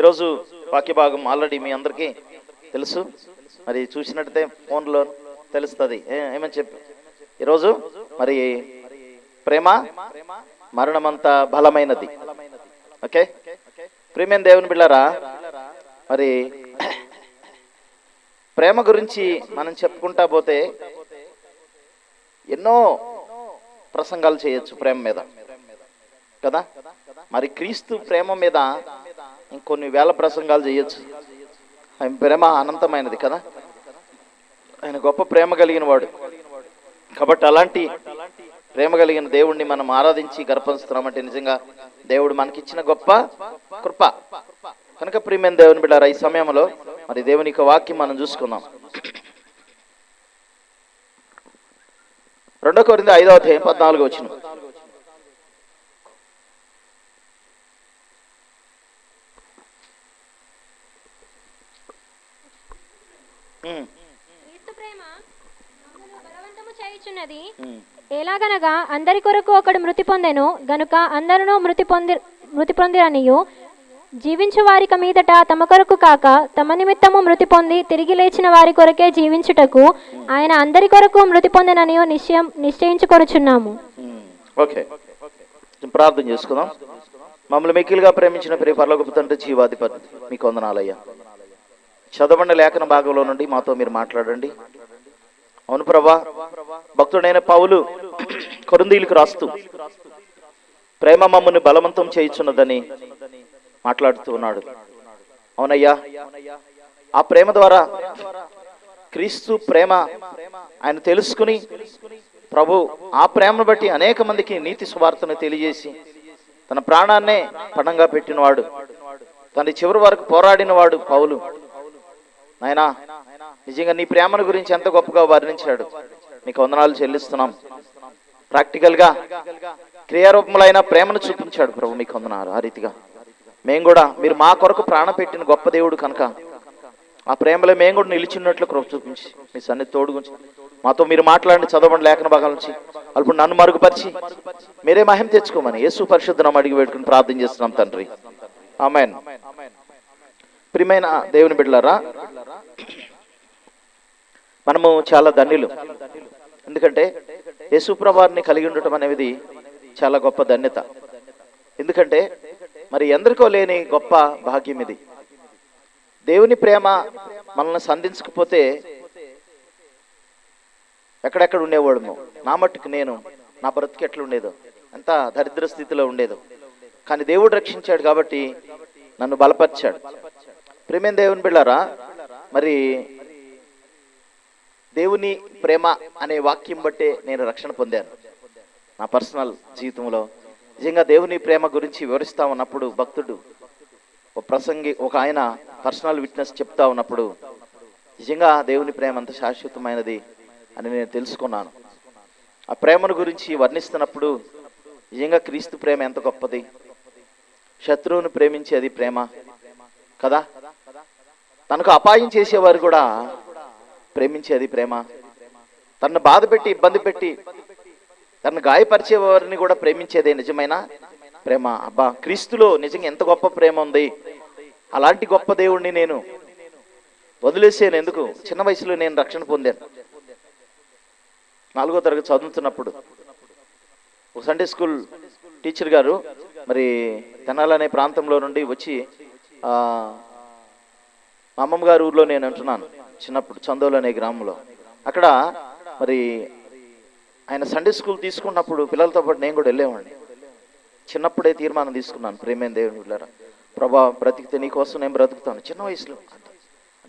ఈరోజు వాక్య భాగం ఆల్రెడీ మీ అందరికీ తెలుసు. మరి చూసినట్టయితే ఫోన్లో తెలుస్తుంది. ఏమని చెప్పి? ఈరోజు మరి ప్రేమ మరణమంత బలమైనది. ఓకే? ప్రేమేం దేవుని బిళ్ళారా? మరి ప్రేమ గురించి మనం చెప్పుకుంటా పోతే ఎన్నో ప్రసంగాలు చేయొచ్చు ప్రేమ మీద. కదా? మరి క్రీస్తు ప్రేమ మీద ఇంకొన్ని వేల ప్రసంగాలు చేయొచ్చు. ఆయన ప్రేమ అనంతమైనది కదా? ఆయన గొప్ప ప్రేమ కలిగిన వాడు. కాబట్టి అలాంటి ప్రేమ కలిగిన దేవుణ్ణి మనం ఆరాధించి గర్పంచుతున్నామంటే నిజంగా దేవుడు మనకిచ్చిన గొప్ప కృప. కనుక ప్రియమైన దేవుని బిడ్డారా ఈ సమయంలో మరి దేవుని యొక్క వాక్యం మనం చూసుకుందాం. రెండో కొరింది ఐదవ అధ్యాయం పద్నాలుగు వచ్చిన క్రీస్తు ప్రేమ మమ్మల్ని బలవంతము చేయుచున్నది. ఎలాగనగా అందరి కొరకు ఒకడు మృతి పొందెను గనుక అందరూ మృతి పొంది మృతి పొందిరనియు. జీవించు వారిక మీదట తమ కొరకు కాక తమ నిమిత్తము మృతి పొంది తిరిగి లేచిన వారి కొరకే జీవించుటకు ఆయన అందరి కొరకు మృతి పొందిననియు నిశ్చయం నిశ్చయించుకొనుచున్నాము. ఓకే. ప్రార్థన చేసుకుందాం. మమ్మల్ని మిక్కిలిగా ప్రేమించిన ప్రియ పరలోకపు తండ్రి జీవాధిపతి మీకు వందనాలయ్యా. చదవండి లేఖన భాగంలో నుండి మాతో మీరు మాట్లాడండి. అవును ప్రభా భక్తుడైన పౌలు కొరందీలకు రాస్తూ ప్రేమ మమ్మల్ని బలవంతం చేయుచున్నదని మాట్లాడుతూ ఉన్నాడు. అవునయ్యా ఆ ప్రేమ ద్వారా క్రీస్తు ప్రేమ ఆయన తెలుసుకుని ప్రభు ఆ ప్రేమను బట్టి అనేక మందికి నీతి సువార్తను తెలియజేసి తన ప్రాణాన్నే పణంగా పెట్టినవాడు. తన చివరి వరకు పోరాడినవాడు పౌలు. నాయనా నిజంగా నీ ప్రేమను గురించి ఎంత గొప్పగా వర్ణించాడు. నీకు వందనాలు చెల్లిస్తున్నాం. ప్రాక్టికల్గా క్రియారూపములైన ప్రేమను చూపించాడు ప్రభు మీకు వందనాలు ఆ రీతిగా. మేము కూడా మీరు మా కొరకు ప్రాణ పెట్టిన గొప్ప దేవుడు కనుక ఆ ప్రేమలో మేము కూడా నిలిచినట్లు కృప చూపించి మీ సన్నిధి తోడుగుంచి మాతో మీరు మాట్లాడి చదవండి లేఖన భాగాల నుంచి అప్పుడు నన్ను మరుగుపరిచి మీరే మహిమ తెచ్చుకోమని యేసు పరిశుద్ధనం అడిగి పెట్టుకుని ప్రార్థన చేస్తున్నాం తండ్రి. ఆమెన్. ప్రియమైన దేవుని బిడ్డలారా మనము చాలా ధన్యులు. ఎందుకంటే యేసుప్రభాన్ని కలిగి ఉండటం అనేది చాలా గొప్ప ధన్యత. ఎందుకంటే మరి ఎందరికో లేని గొప్ప భాగ్యం ఇది. దేవుని ప్రేమ మనల్ని సంధించకపోతే ఎక్కడెక్కడ ఉండేవాడము. నా మట్టుకు నేను నా బ్రతుకు ఎట్లా ఉండేదో. ఎంత దరిద్ర స్థితిలో ఉండేదో. కానీ దేవుడు రక్షించాడు కాబట్టి నన్ను బలపరిచాడు. ప్రేమేం దేవుని బిళ్ళారా మరి దేవుని ప్రేమ అనే వాక్యం బట్టే నేను రక్షణ పొందాను. నా పర్సనల్ జీవితంలో నిజంగా దేవుని ప్రేమ గురించి వివరిస్తా ఉన్నప్పుడు భక్తుడు ఒక ప్రసంగి ఒక ఆయన పర్సనల్ విట్నెస్ చెప్తా ఉన్నప్పుడు నిజంగా దేవుని ప్రేమ అంత శాశ్వతమైనది అని నేను తెలుసుకున్నాను. ఆ ప్రేమను గురించి వర్ణిస్తున్నప్పుడు నిజంగా క్రీస్తు ప్రేమ ఎంత గొప్పది? శత్రువును ప్రేమించేది ప్రేమ కదా? తనకు అపాయం చేసేవారు కూడా ప్రేమించేది ప్రేమ. తనను బాధ పెట్టి ఇబ్బంది పెట్టి తనను గాయపరిచేవారిని కూడా ప్రేమించేదే నిజమైన ప్రేమ. అబ్బా క్రీస్తులో నిజంగా ఎంత గొప్ప ప్రేమ ఉంది. అలాంటి గొప్ప దేవుణ్ణి నేను వదిలేసాను ఎందుకు? చిన్న వయసులో నేను రక్షణ పొందాను. నాలుగో తరగతి చదువుతున్నప్పుడు ఒక సండే స్కూల్ టీచర్ గారు మరి తెనాలనే ప్రాంతంలో నుండి వచ్చి మా అమ్మమ్మ గారి ఊర్లో నేను అంటున్నాను చిన్నప్పుడు చందోలు అనే గ్రామంలో. అక్కడ మరి ఆయన సండే స్కూల్ తీసుకున్నప్పుడు పిల్లలతో పాటు నేను కూడా వెళ్ళేవాడిని. చిన్నప్పుడే తీర్మానం తీసుకున్నాను ప్రేమేం దేవుని వెళ్ళారా ప్రభా బ్రతికితే నీ కోసం నేను బ్రతుకుతాను. చిన్న వయసులో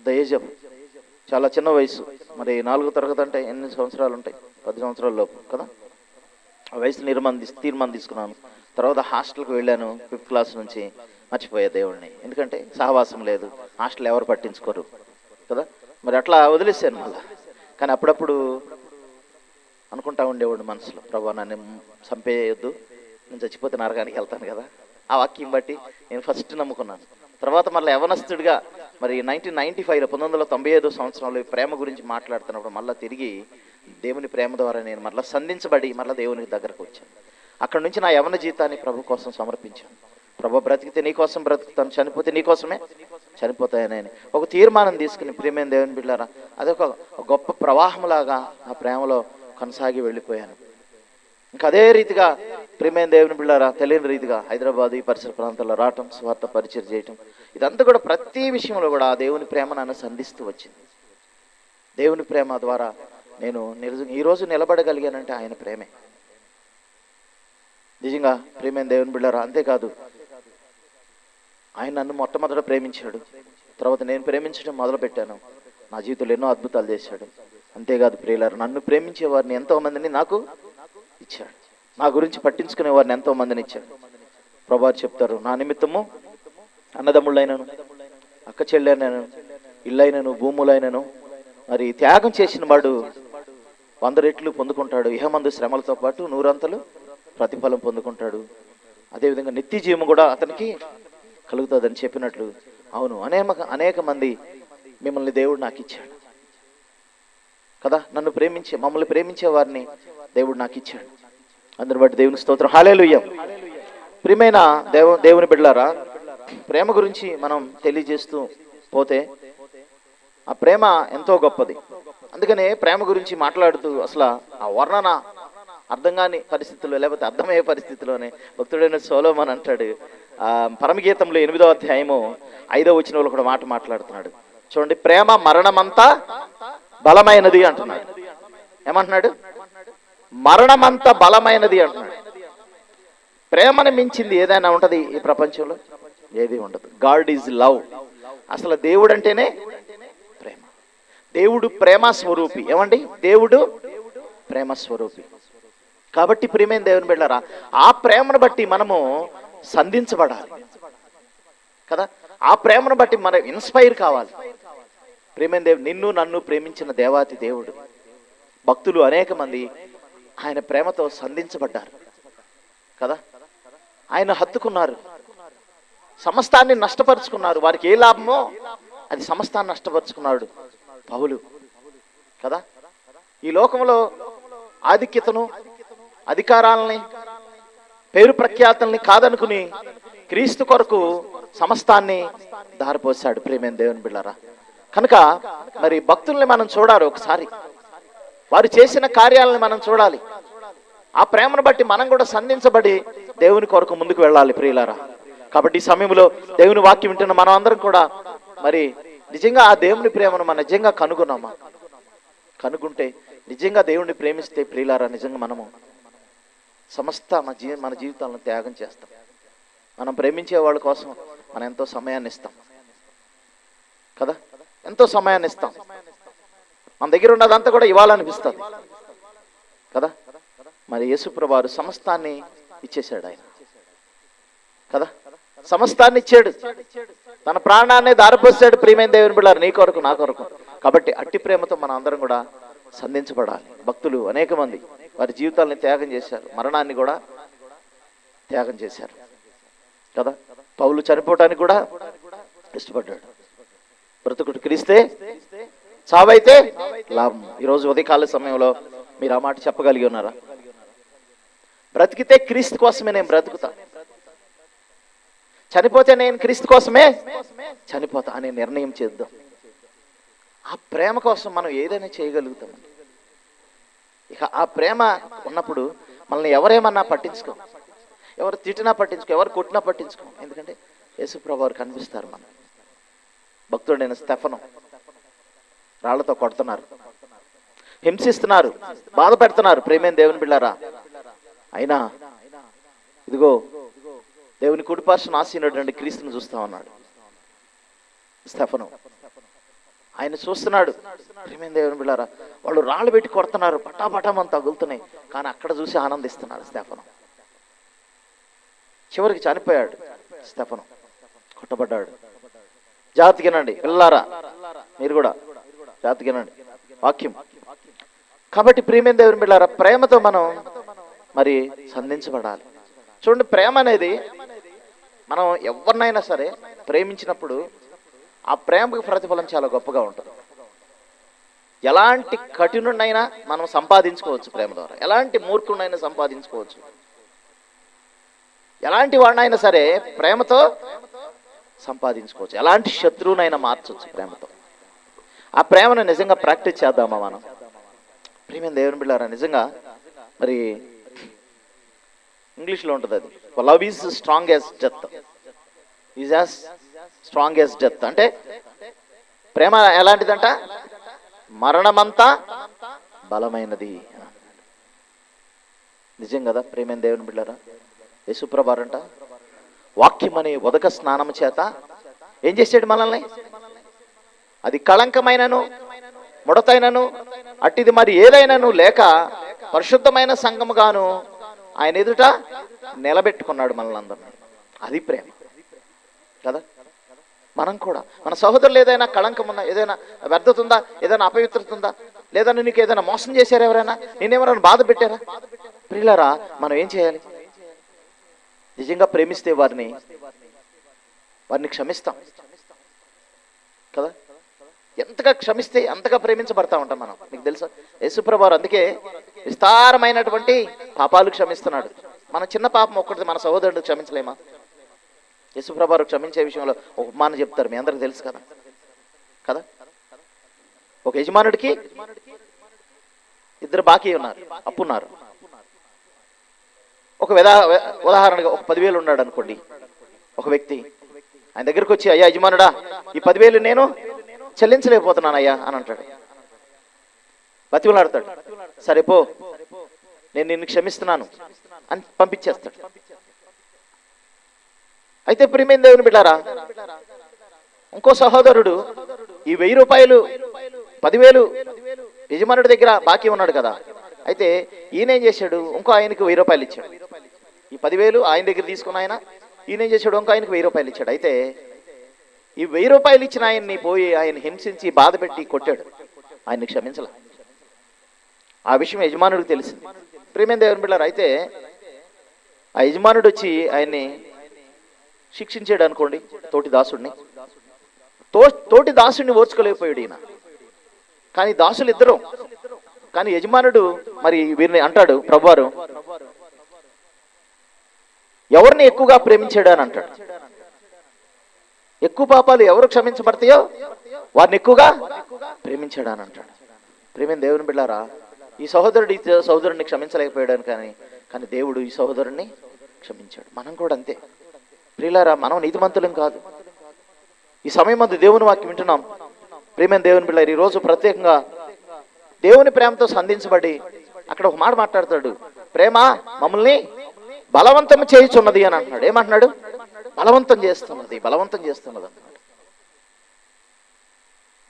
ద ఏజ్ ఆఫ్ చాలా చిన్న వయసు. మరి నాలుగో తరగతి అంటే ఎన్ని సంవత్సరాలు ఉంటాయి? పది సంవత్సరాల లోపు కదా? ఆ వయసు నిర్మాణం తీసు తీర్మానం తీసుకున్నాను. తర్వాత హాస్టల్కి వెళ్ళాను ఫిఫ్త్ క్లాస్ నుంచి. మర్చిపోయే దేవుడిని ఎందుకంటే సహవాసం లేదు. హాస్టల్ ఎవరు పట్టించుకోరు. కదా? మరి అట్లా వదిలేసాను మళ్ళా. కానీ అప్పుడప్పుడు అనుకుంటా ఉండేవాడు మనసులో. ప్రభా నన్ను చంపేయొద్దు. నేను చచ్చిపోతే నరకానికి వెళ్తాను కదా? ఆ వాక్యం బట్టి నేను ఫస్ట్ నమ్ముకున్నాను. తర్వాత మళ్ళీ యవనస్తుడిగా మరి నైన్టీన్ నైన్టీ ఫైవ్లో పంతొమ్మిది వందల తొంభై ఐదో సంవత్సరంలో ప్రేమ గురించి మాట్లాడుతున్నప్పుడు మళ్ళీ తిరిగి దేవుని ప్రేమ ద్వారా నేను మళ్ళీ సంధించబడి మళ్ళీ దేవునికి దగ్గరకు వచ్చాను. అక్కడ నుంచి నా యవన జీతాన్ని ప్రభు కోసం సమర్పించాను. ప్రభు బ్రతికితే నీకోసం బ్రతుకుతాను చనిపోతే నీ కోసమే? చనిపోతాయని ఒక తీర్మానం తీసుకుని ప్రియమైన దేవుని బిడ్డారా అదొక గొప్ప ప్రవాహంలాగా ఆ ప్రేమలో కొనసాగి వెళ్ళిపోయాను. ఇంకా అదే రీతిగా ప్రియమైన దేవుని బిళ్ళారా తెలియని రీతిగా హైదరాబాద్ ఈ పరిసర ప్రాంతాల్లో రావటం స్వార్థ పరిచయం చేయటం ఇదంతా కూడా ప్రతి విషయంలో కూడా ఆ దేవుని ప్రేమ నన్ను సంధిస్తూ వచ్చింది. దేవుని ప్రేమ ద్వారా నేను నిజ ఈరోజు నిలబడగలిగానంటే ఆయన ప్రేమే. నిజంగా ప్రేమైన దేవుని బిళ్ళారా అంతేకాదు ఆయన నన్ను మొట్టమొదట ప్రేమించాడు. తర్వాత నేను ప్రేమించడం మొదలుపెట్టాను. నా జీవితంలో ఎన్నో అద్భుతాలు చేశాడు. అంతేకాదు ప్రియులారు నన్ను ప్రేమించే వారిని ఎంతో మందిని నాకు ఇచ్చాడు. నా గురించి పట్టించుకునే వారిని ఎంతో మందిని ఇచ్చాడు. ప్రభారు చెప్తారు నా నిమిత్తము అన్నదమ్ముళ్ళైనను అక్క చెల్లెనను ఇల్లైనను భూములైనను మరి త్యాగం చేసిన వాడు వంద రెట్లు పొందుకుంటాడు. ఇహమందు శ్రమలతో పాటు నూరంతలు ప్రతిఫలం పొందుకుంటాడు. అదేవిధంగా నిత్య జీవం కూడా అతనికి కలుగుతుందని చెప్పినట్లు అవును అనేక అనేక మంది మిమ్మల్ని దేవుడు నాకు ఇచ్చాడు. కదా? నన్ను ప్రేమించే మమ్మల్ని ప్రేమించే వారిని దేవుడు నాకు ఇచ్చాడు. అందరి బట్టి దేవుని స్తోత్రం. హాలేలుయ్యం ప్రియమైన దేవ దేవుని బిడ్డలారా ప్రేమ గురించి మనం తెలియజేస్తూ పోతే ఆ ప్రేమ ఎంతో గొప్పది. అందుకనే ప్రేమ గురించి మాట్లాడుతూ అసలు ఆ వర్ణన అర్థం కాని పరిస్థితుల్లో లేకపోతే అర్థమయ్యే పరిస్థితిలోనే భక్తుడైన సోలోమన్ అంటాడు పరమగీతంలో ఎనిమిదో అధ్యాయము ఐదో వచ్చిన వాళ్ళు కూడా మాట మాట్లాడుతున్నాడు. చూడండి ప్రేమ మరణమంతా బలమైనది అంటున్నాడు. ఏమంటున్నాడు? మరణమంత బలమైనది అంటున్నాడు. ప్రేమను మించింది ఏదైనా ఉంటది ఈ ప్రపంచంలో? ఏది ఉండదు. God is love. అసలు దేవుడు అంటేనే ప్రేమ. దేవుడు ప్రేమ స్వరూపి. ఏమండి? దేవుడు ప్రేమ స్వరూపి. కాబట్టి ప్రియమైన దేవుని బిడ్డారా ఆ ప్రేమను బట్టి మనము సంధించబడాలి. కదా? ఆ ప్రేమను బట్టి మనం ఇన్స్పైర్ కావాలి. ప్రేమైన దేవుడు నిన్ను నన్ను ప్రేమించిన దేవాతి దేవుడు. భక్తులు అనేక మంది ఆయన ప్రేమతో సంధించబడ్డారు. కదా? ఆయన హత్తుకున్నారు. సమస్తాన్ని నష్టపరుచుకున్నారు. వారికి ఏ లాభమో అది సమస్తాన్ని నష్టపరుచుకున్నాడు పౌలు. కదా? ఈ లోకంలో ఆధిక్యతను అధికారాలని పేరు ప్రఖ్యాతల్ని కాదనుకుని క్రీస్తు కొరకు సమస్తాన్ని దారిపోసాడు ప్రేమేం దేవుని బిళ్ళరా? కనుక మరి భక్తుల్ని మనం చూడాలి ఒకసారి. వారు చేసిన కార్యాలను మనం చూడాలి. ఆ ప్రేమను బట్టి మనం కూడా సంధించబడి దేవుని కొరకు ముందుకు వెళ్ళాలి ప్రియులారా. కాబట్టి ఈ సమయంలో దేవుని వాక్యం వింటున్న మనం అందరం కూడా మరి నిజంగా ఆ దేవుని ప్రేమను మనం నిజంగా కనుగొన్నామా? కనుగొంటే నిజంగా దేవుణ్ణి ప్రేమిస్తే ప్రియులారా నిజంగా మనము సమస్త మన జీ మన జీవితాలను త్యాగం చేస్తాం. మనం ప్రేమించే వాళ్ళ కోసం మనం ఎంతో సమయాన్ని ఇస్తాం. కదా? ఎంతో సమయాన్ని ఇస్తాం. మన దగ్గర ఉన్నదంతా కూడా ఇవ్వాలనిపిస్తుంది. కదా? మరి యేసుప్రభారు సమస్తాన్ని ఇచ్చేశాడు ఆయన. కదా? సమస్తాన్ని ఇచ్చాడు. తన ప్రాణాన్ని దారిపోసాడు. ప్రియమైన దేవుని బిళ్ళారు నీ కొరకు నా కొరకు. కాబట్టి అట్టి ప్రేమతో మన అందరం కూడా సంధించబడాలి. భక్తులు అనేక మంది వారి జీవితాలని త్యాగం చేశారు. మరణాన్ని కూడా త్యాగం చేశారు. కదా? పౌలు చనిపోవటానికి కూడా ఇష్టపడ్డాడు. బ్రతుకుడు క్రీస్తే చావైతే లాభం. ఈరోజు ఉదయకాల సమయంలో మీరు ఆ మాట చెప్పగలిగి ఉన్నారా? బ్రతికితే క్రీస్తు కోసమే నేను బ్రతుకుతా. చనిపోతే నేను క్రీస్తు కోసమే చనిపోతా అనే నిర్ణయం చేద్దాం. ఆ ప్రేమ కోసం మనం ఏదైనా చేయగలుగుతామండి. ఇక ఆ ప్రేమ ఉన్నప్పుడు మనల్ని ఎవరేమన్నా పట్టించుకో. ఎవరు తిట్టినా పట్టించుకో ఎవరు కొట్టినా పట్టించుకో. ఎందుకంటే యేసుప్రభు వారు కనిపిస్తారు మనం భక్తుడైన స్టెఫను రాళ్ళతో కొడుతున్నారు. హింసిస్తున్నారు బాధ పెడుతున్నారు. ప్రేమేం దేవుని బిళ్ళారా? అయినా ఇదిగో దేవుని కుడిపార్శ్వన ఆసీనుడు క్రీస్తుని చూస్తా ఉన్నాడు స్టెఫను. ఆయన చూస్తున్నాడు. ప్రేమేం దేవుని బిళ్ళారా వాళ్ళు రాళ్ళు పెట్టి కొడుతున్నారు. పటాపటామని తగులుతున్నాయి. కానీ అక్కడ చూసి ఆనందిస్తున్నాడు స్టెఫను. చివరికి చనిపోయాడు స్టెఫను. కొట్టబడ్డాడు. జాతికినండి పిల్లారా మీరు కూడా జాతికినండి వాక్యం. కాబట్టి ప్రియమైన దేవుని బిడ్డారా ప్రేమతో మనం మరి సంధించబడాలి. చూడండి ప్రేమ అనేది మనం ఎవరినైనా సరే ప్రేమించినప్పుడు ఆ ప్రేమకు ప్రతిఫలం చాలా గొప్పగా ఉంటుంది. ఎలాంటి కఠినుడినైనా మనం సంపాదించుకోవచ్చు ప్రేమ ద్వారా. ఎలాంటి మూర్ఖుడినైనా సంపాదించుకోవచ్చు. ఎలాంటి వాడినైనా సరే ప్రేమతో సంపాదించుకోవచ్చు. ఎలాంటి శత్రువునైనా మార్చవచ్చు ప్రేమతో. ఆ ప్రేమను నిజంగా ప్రాక్టీస్ చేద్దామా మనం? ప్రేమ దేవుని బిళ్ళారా నిజంగా? మరి ఇంగ్లీష్లో ఉంటుంది అది. Love is strong as death is as strong death అంటే ప్రేమ ఎలాంటిదంట? మరణమంతా బలమైనది. నిజం కదా ప్రేమైన దేవుని బిడ్డరా? యశుప్రభారంట వాక్యం అనే ఉదక స్నానం చేత ఏం చేసాడు మనల్ని? అది కళంకమైనను ముడతైనను అట్టిది మరి ఏదైనాను లేక పరిశుద్ధమైన సంఘముగాను ఆయన ఎదుట నిలబెట్టుకున్నాడు మనల్ని అందరినీ. అది ప్రేమ. కదా? మనం కూడా. మన సహోదరులు ఏదైనా కళంకం ఉందా ఏదైనా వ్యర్థత ఉందా ఏదైనా అపవిత్రత ఉందా లేదా నీకు ఏదైనా మోసం చేశారా ఎవరైనా? నేనేమైనా బాధ పెట్టారా? ప్రియులరా మనం ఏం చేయాలి? నిజంగా ప్రేమిస్తే వారిని వారిని క్షమిస్తాం. కదా? ఎంతగా క్షమిస్తే అంతగా ప్రేమించబడతా ఉంటాం మనం. మీకు తెలుసా? యేసుప్రభారు అందుకే విస్తారమైనటువంటి పాపాలు క్షమిస్తున్నాడు. మన చిన్న పాపం ఒక్కటిది మన సహోదరుడు క్షమించలేమా? యశుప్రభారు క్షమించే విషయంలో ఒక ఉపమానం చెప్తారు. మీ అందరికి తెలుసు కదా? కదా? ఒక యజమానుడికి ఇద్దరు బాకీ ఉన్నారు అప్పున్నారు ఒక విధా ఉదాహరణగా ఒక పదివేలు ఉన్నాడు అనుకోండి. ఒక వ్యక్తి ఆయన దగ్గరికి వచ్చి అయ్యా యజమానుడా ఈ పదివేలు నేను చెల్లించలేకపోతున్నాను అయ్యా అని అంటాడు. బతిమలాడతాడు. సరే పో నేను నిన్ను క్షమిస్తున్నాను అని పంపించేస్తాడు. అయితే ప్రియమైన దేవుని బిడ్డారా ఇంకో సహోదరుడు ఈ వెయ్యి రూపాయలు పదివేలు యజమానుడి దగ్గర బాకీ ఉన్నాడు కదా. అయితే ఈయన ఏం చేశాడు? ఇంకో ఆయనకు వెయ్యి రూపాయలు ఇచ్చాడు. ఈ పదివేలు ఆయన దగ్గర తీసుకున్న ఆయన ఈయన ఏం చేశాడు? ఇంకో ఆయనకు వెయ్యి రూపాయలు ఇచ్చాడు. అయితే ఈ వెయ్యి రూపాయలు ఇచ్చిన ఆయన్ని పోయి ఆయన హింసించి బాధ పెట్టి కొట్టాడు. ఆయన్ని క్షమించలే. ఆ విషయం యజమానుడికి తెలిసింది ప్రేమేం దేవుని బిళ్ళారు అయితే ఆ యజమానుడు వచ్చి ఆయన్ని శిక్షించాడు అనుకోండి తోటి దాసుడిని. తో తోటి దాసుడిని ఓర్చుకోలేకపోయాడు ఈయన. కానీ దాసులు ఇద్దరు కానీ యజమానుడు మరి వీరిని అంటాడు ప్రభువారు ఎవరిని ఎక్కువగా ప్రేమించాడు అని అంటాడు. ఎక్కువ పాపాలు ఎవరు క్షమించబడతాయో వారిని ఎక్కువగా ప్రేమించాడు అని అంటాడు. ప్రేమైన దేవుని బిళ్ళారా ఈ సహోదరుడు ఈ సహోదరుడిని క్షమించలేకపోయాడు కానీ కానీ దేవుడు ఈ సహోదరుడిని క్షమించాడు. మనం కూడా అంతే. ప్రియులారా మనం నీతిమంతులం కాదు. ఈ సమయం మందు దేవుని వాక్యం వింటున్నాం. ప్రేమైన దేవుని బిళ్ళారు ఈ రోజు ప్రత్యేకంగా దేవుని ప్రేమతో సంధించబడి అక్కడ ఒక మాట మాట్లాడతాడు. ప్రేమ మమ్మల్ని బలవంతం చేయుచున్నది అని అంటున్నాడు. ఏమంటున్నాడు? బలవంతం చేస్తున్నది బలవంతం చేస్తున్నది అన్నాడు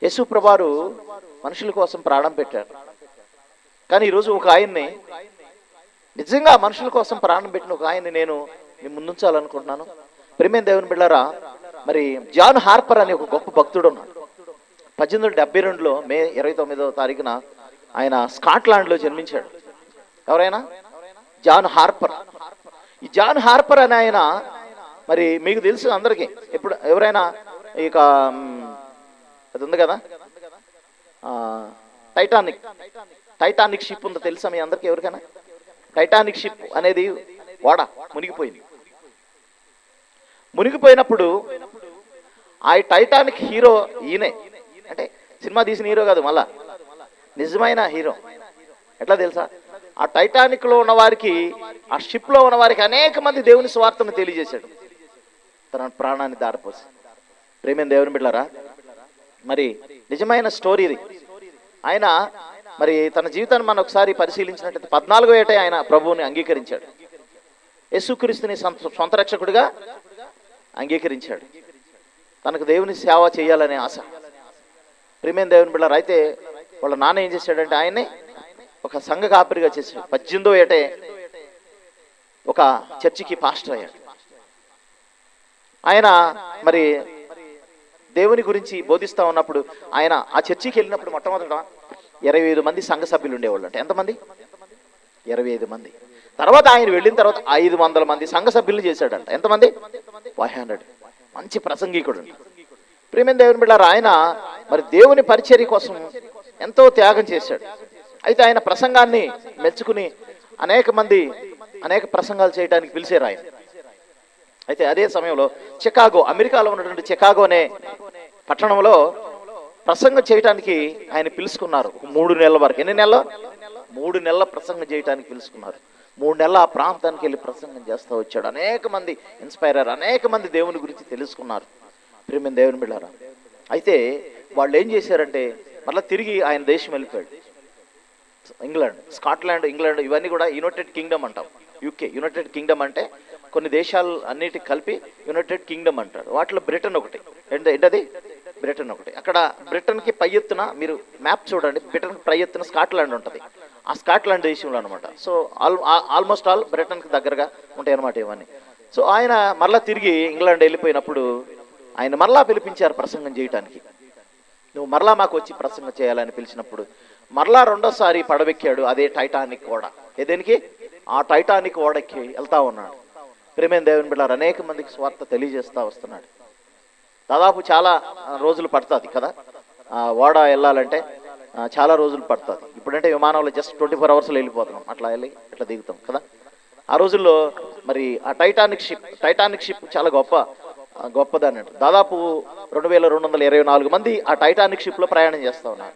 యేసు ప్రభారు మనుషుల కోసం ప్రాణం పెట్టారు. కానీ ఈరోజు ఒక ఆయన్ని నిజంగా మనుషుల కోసం ప్రాణం పెట్టిన ఒక ఆయన్ని నేను మీ ముందుంచాలనుకుంటున్నాను. ప్రేమేం దేవుని బిళ్ళారా? మరి జాన్ హార్పర్ అనే ఒక గొప్ప భక్తుడు ఉన్నాడు. పద్దెనిమిది వందల డెబ్బై రెండులో మే ఇరవై తొమ్మిదవ తారీఖున ఆయన స్కాట్లాండ్లో జన్మించాడు. ఎవరైనా? John Harper. ఈ జాన్ హార్పర్ అనే ఆయన మరి మీకు తెలుసు అందరికీ. ఎప్పుడు ఎవరైనా? ఇక అది ఉంది కదా? టైటానిక్. టైటానిక్ షిప్ ఉందో తెలుసా మీ అందరికీ ఎవరికైనా? టైటానిక్ షిప్ అనేది ఓడ మునిగిపోయింది. మునిగిపోయినప్పుడు ఆ టైటానిక్ హీరో ఈయనే. అంటే సినిమా తీసిన హీరో కాదు మళ్ళా. నిజమైన హీరో. ఎట్లా తెలుసా? ఆ టైటానిక్లో ఉన్న వారికి ఆ షిప్లో ఉన్న వారికి అనేక మంది దేవుని స్వార్థను తెలియజేశాడు. తన ప్రాణాన్ని దారిపోసి. ప్రేమైన దేవుని బిడ్డారా మరి నిజమైన స్టోరీ ఇది. ఆయన మరి తన జీవితాన్ని మనం ఒకసారి పరిశీలించినట్లయితే పద్నాలుగో ఏటే ఆయన ప్రభువుని అంగీకరించాడు. యేసుక్రీస్తుని సొంత రక్షకుడిగా అంగీకరించాడు. తనకు దేవుని సేవ చేయాలనే ఆశ. ప్రేమైన దేవుని బిళ్ళారు అయితే వాళ్ళ నాన్న ఏం చేశాడంటే ఆయన్ని ఒక సంఘ కాపరిగా చేశాడు. పద్దెనిమిదో ఏటే ఒక చర్చికి పాస్టర్ అయ్యాడు. ఆయన మరి దేవుని గురించి బోధిస్తా ఉన్నప్పుడు ఆయన ఆ చర్చికి వెళ్ళినప్పుడు మొట్టమొదట ఇరవై ఐదు మంది సంఘ సభ్యులు ఉండేవాళ్ళు అంటే ఎంతమంది? ఇరవై ఐదు మంది. తర్వాత ఆయన వెళ్ళిన తర్వాత ఐదు వందల మంది సంఘ సభ్యులు చేశాడంట. ఎంతమంది? ఫైవ్ హండ్రెడ్ మంచి ప్రసంగికుడు. అంట. దేవుని బిడ్డారు ఆయన మరి దేవుని పరిచర్య కోసం ఎంతో త్యాగం చేశాడు. అయితే ఆయన ప్రసంగాన్ని మెచ్చుకుని అనేక మంది అనేక ప్రసంగాలు చేయడానికి పిలిచారు ఆయన. అయితే అదే సమయంలో చికాగో అమెరికాలో ఉన్నటువంటి చికాగో అనే పట్టణంలో ప్రసంగం చేయడానికి ఆయన పిలుచుకున్నారు. మూడు నెలల వరకు. ఎన్ని నెలలు? మూడు నెలల ప్రసంగం చేయడానికి పిలుచుకున్నారు. మూడు నెలల ఆ ప్రాంతానికి వెళ్ళి ప్రసంగం చేస్తూ వచ్చాడు. అనేక మంది ఇన్స్పైర్ అయ్యారు. అనేక మంది దేవుని గురించి తెలుసుకున్నారు. ప్రేమ దేవుని బిళ్ళారా అయితే వాళ్ళు ఏం చేశారంటే మళ్ళీ తిరిగి ఆయన దేశం వెళ్ళిపోయాడు. ఇంగ్లాండ్ స్కాట్లాండ్ ఇంగ్లాండ్ ఇవన్నీ కూడా యునైటెడ్ కింగ్డమ్ అంటాం. యూకే యునైటెడ్ కింగ్డమ్ అంటే కొన్ని దేశాలు అన్నిటికి కలిపి యునైటెడ్ కింగ్డమ్ అంటారు. వాటిలో బ్రిటన్ ఒకటి. ఏంటది? బ్రిటన్ ఒకటి. అక్కడ బ్రిటన్కి పై ఎత్తున మీరు మ్యాప్ చూడండి. బ్రిటన్ పై ఎత్తున స్కాట్లాండ్ ఉంటుంది. ఆ స్కాట్లాండ్ దేశంలో అనమాట సో ఆల్ ఆల్మోస్ట్ ఆల్ బ్రిటన్కి దగ్గరగా ఉంటాయి అనమాట ఇవన్నీ. సో ఆయన మరలా తిరిగి ఇంగ్లాండ్ వెళ్ళిపోయినప్పుడు ఆయన మరలా పిలిపించారు ప్రసంగం చేయటానికి. నువ్వు మరలా మాకు వచ్చి ప్రసంగం చేయాలని పిలిచినప్పుడు మరలా రెండోసారి పడవెక్కాడు అదే టైటానిక్ ఓడ. ఏదేనికి ఆ టైటానిక్ ఓడకి వెళ్తా ఉన్నాడు. ప్రేమేం దేవుని బిడ్డారు అనేక మందికి స్వార్థ తెలియజేస్తా వస్తున్నాడు. దాదాపు చాలా రోజులు పడుతుంది కదా ఆ, ఓడ వెళ్ళాలంటే. చాలా రోజులు పడుతుంది. ఇప్పుడంటే విమానంలో జస్ట్ ట్వంటీ ఫోర్ అవర్స్లో వెళ్ళిపోతున్నాం. అట్లా వెళ్ళి ఇట్లా దిగుతాం కదా? ఆ రోజుల్లో మరి ఆ టైటానిక్ షిప్ టైటానిక్ షిప్ చాలా గొప్ప గొప్పదని గొప్పది దాదాపు రెండు వేల రెండు వందల ఇరవై నాలుగు మంది ఆ టైటానిక్ షిప్లో ప్రయాణం చేస్తూ ఉన్నారు.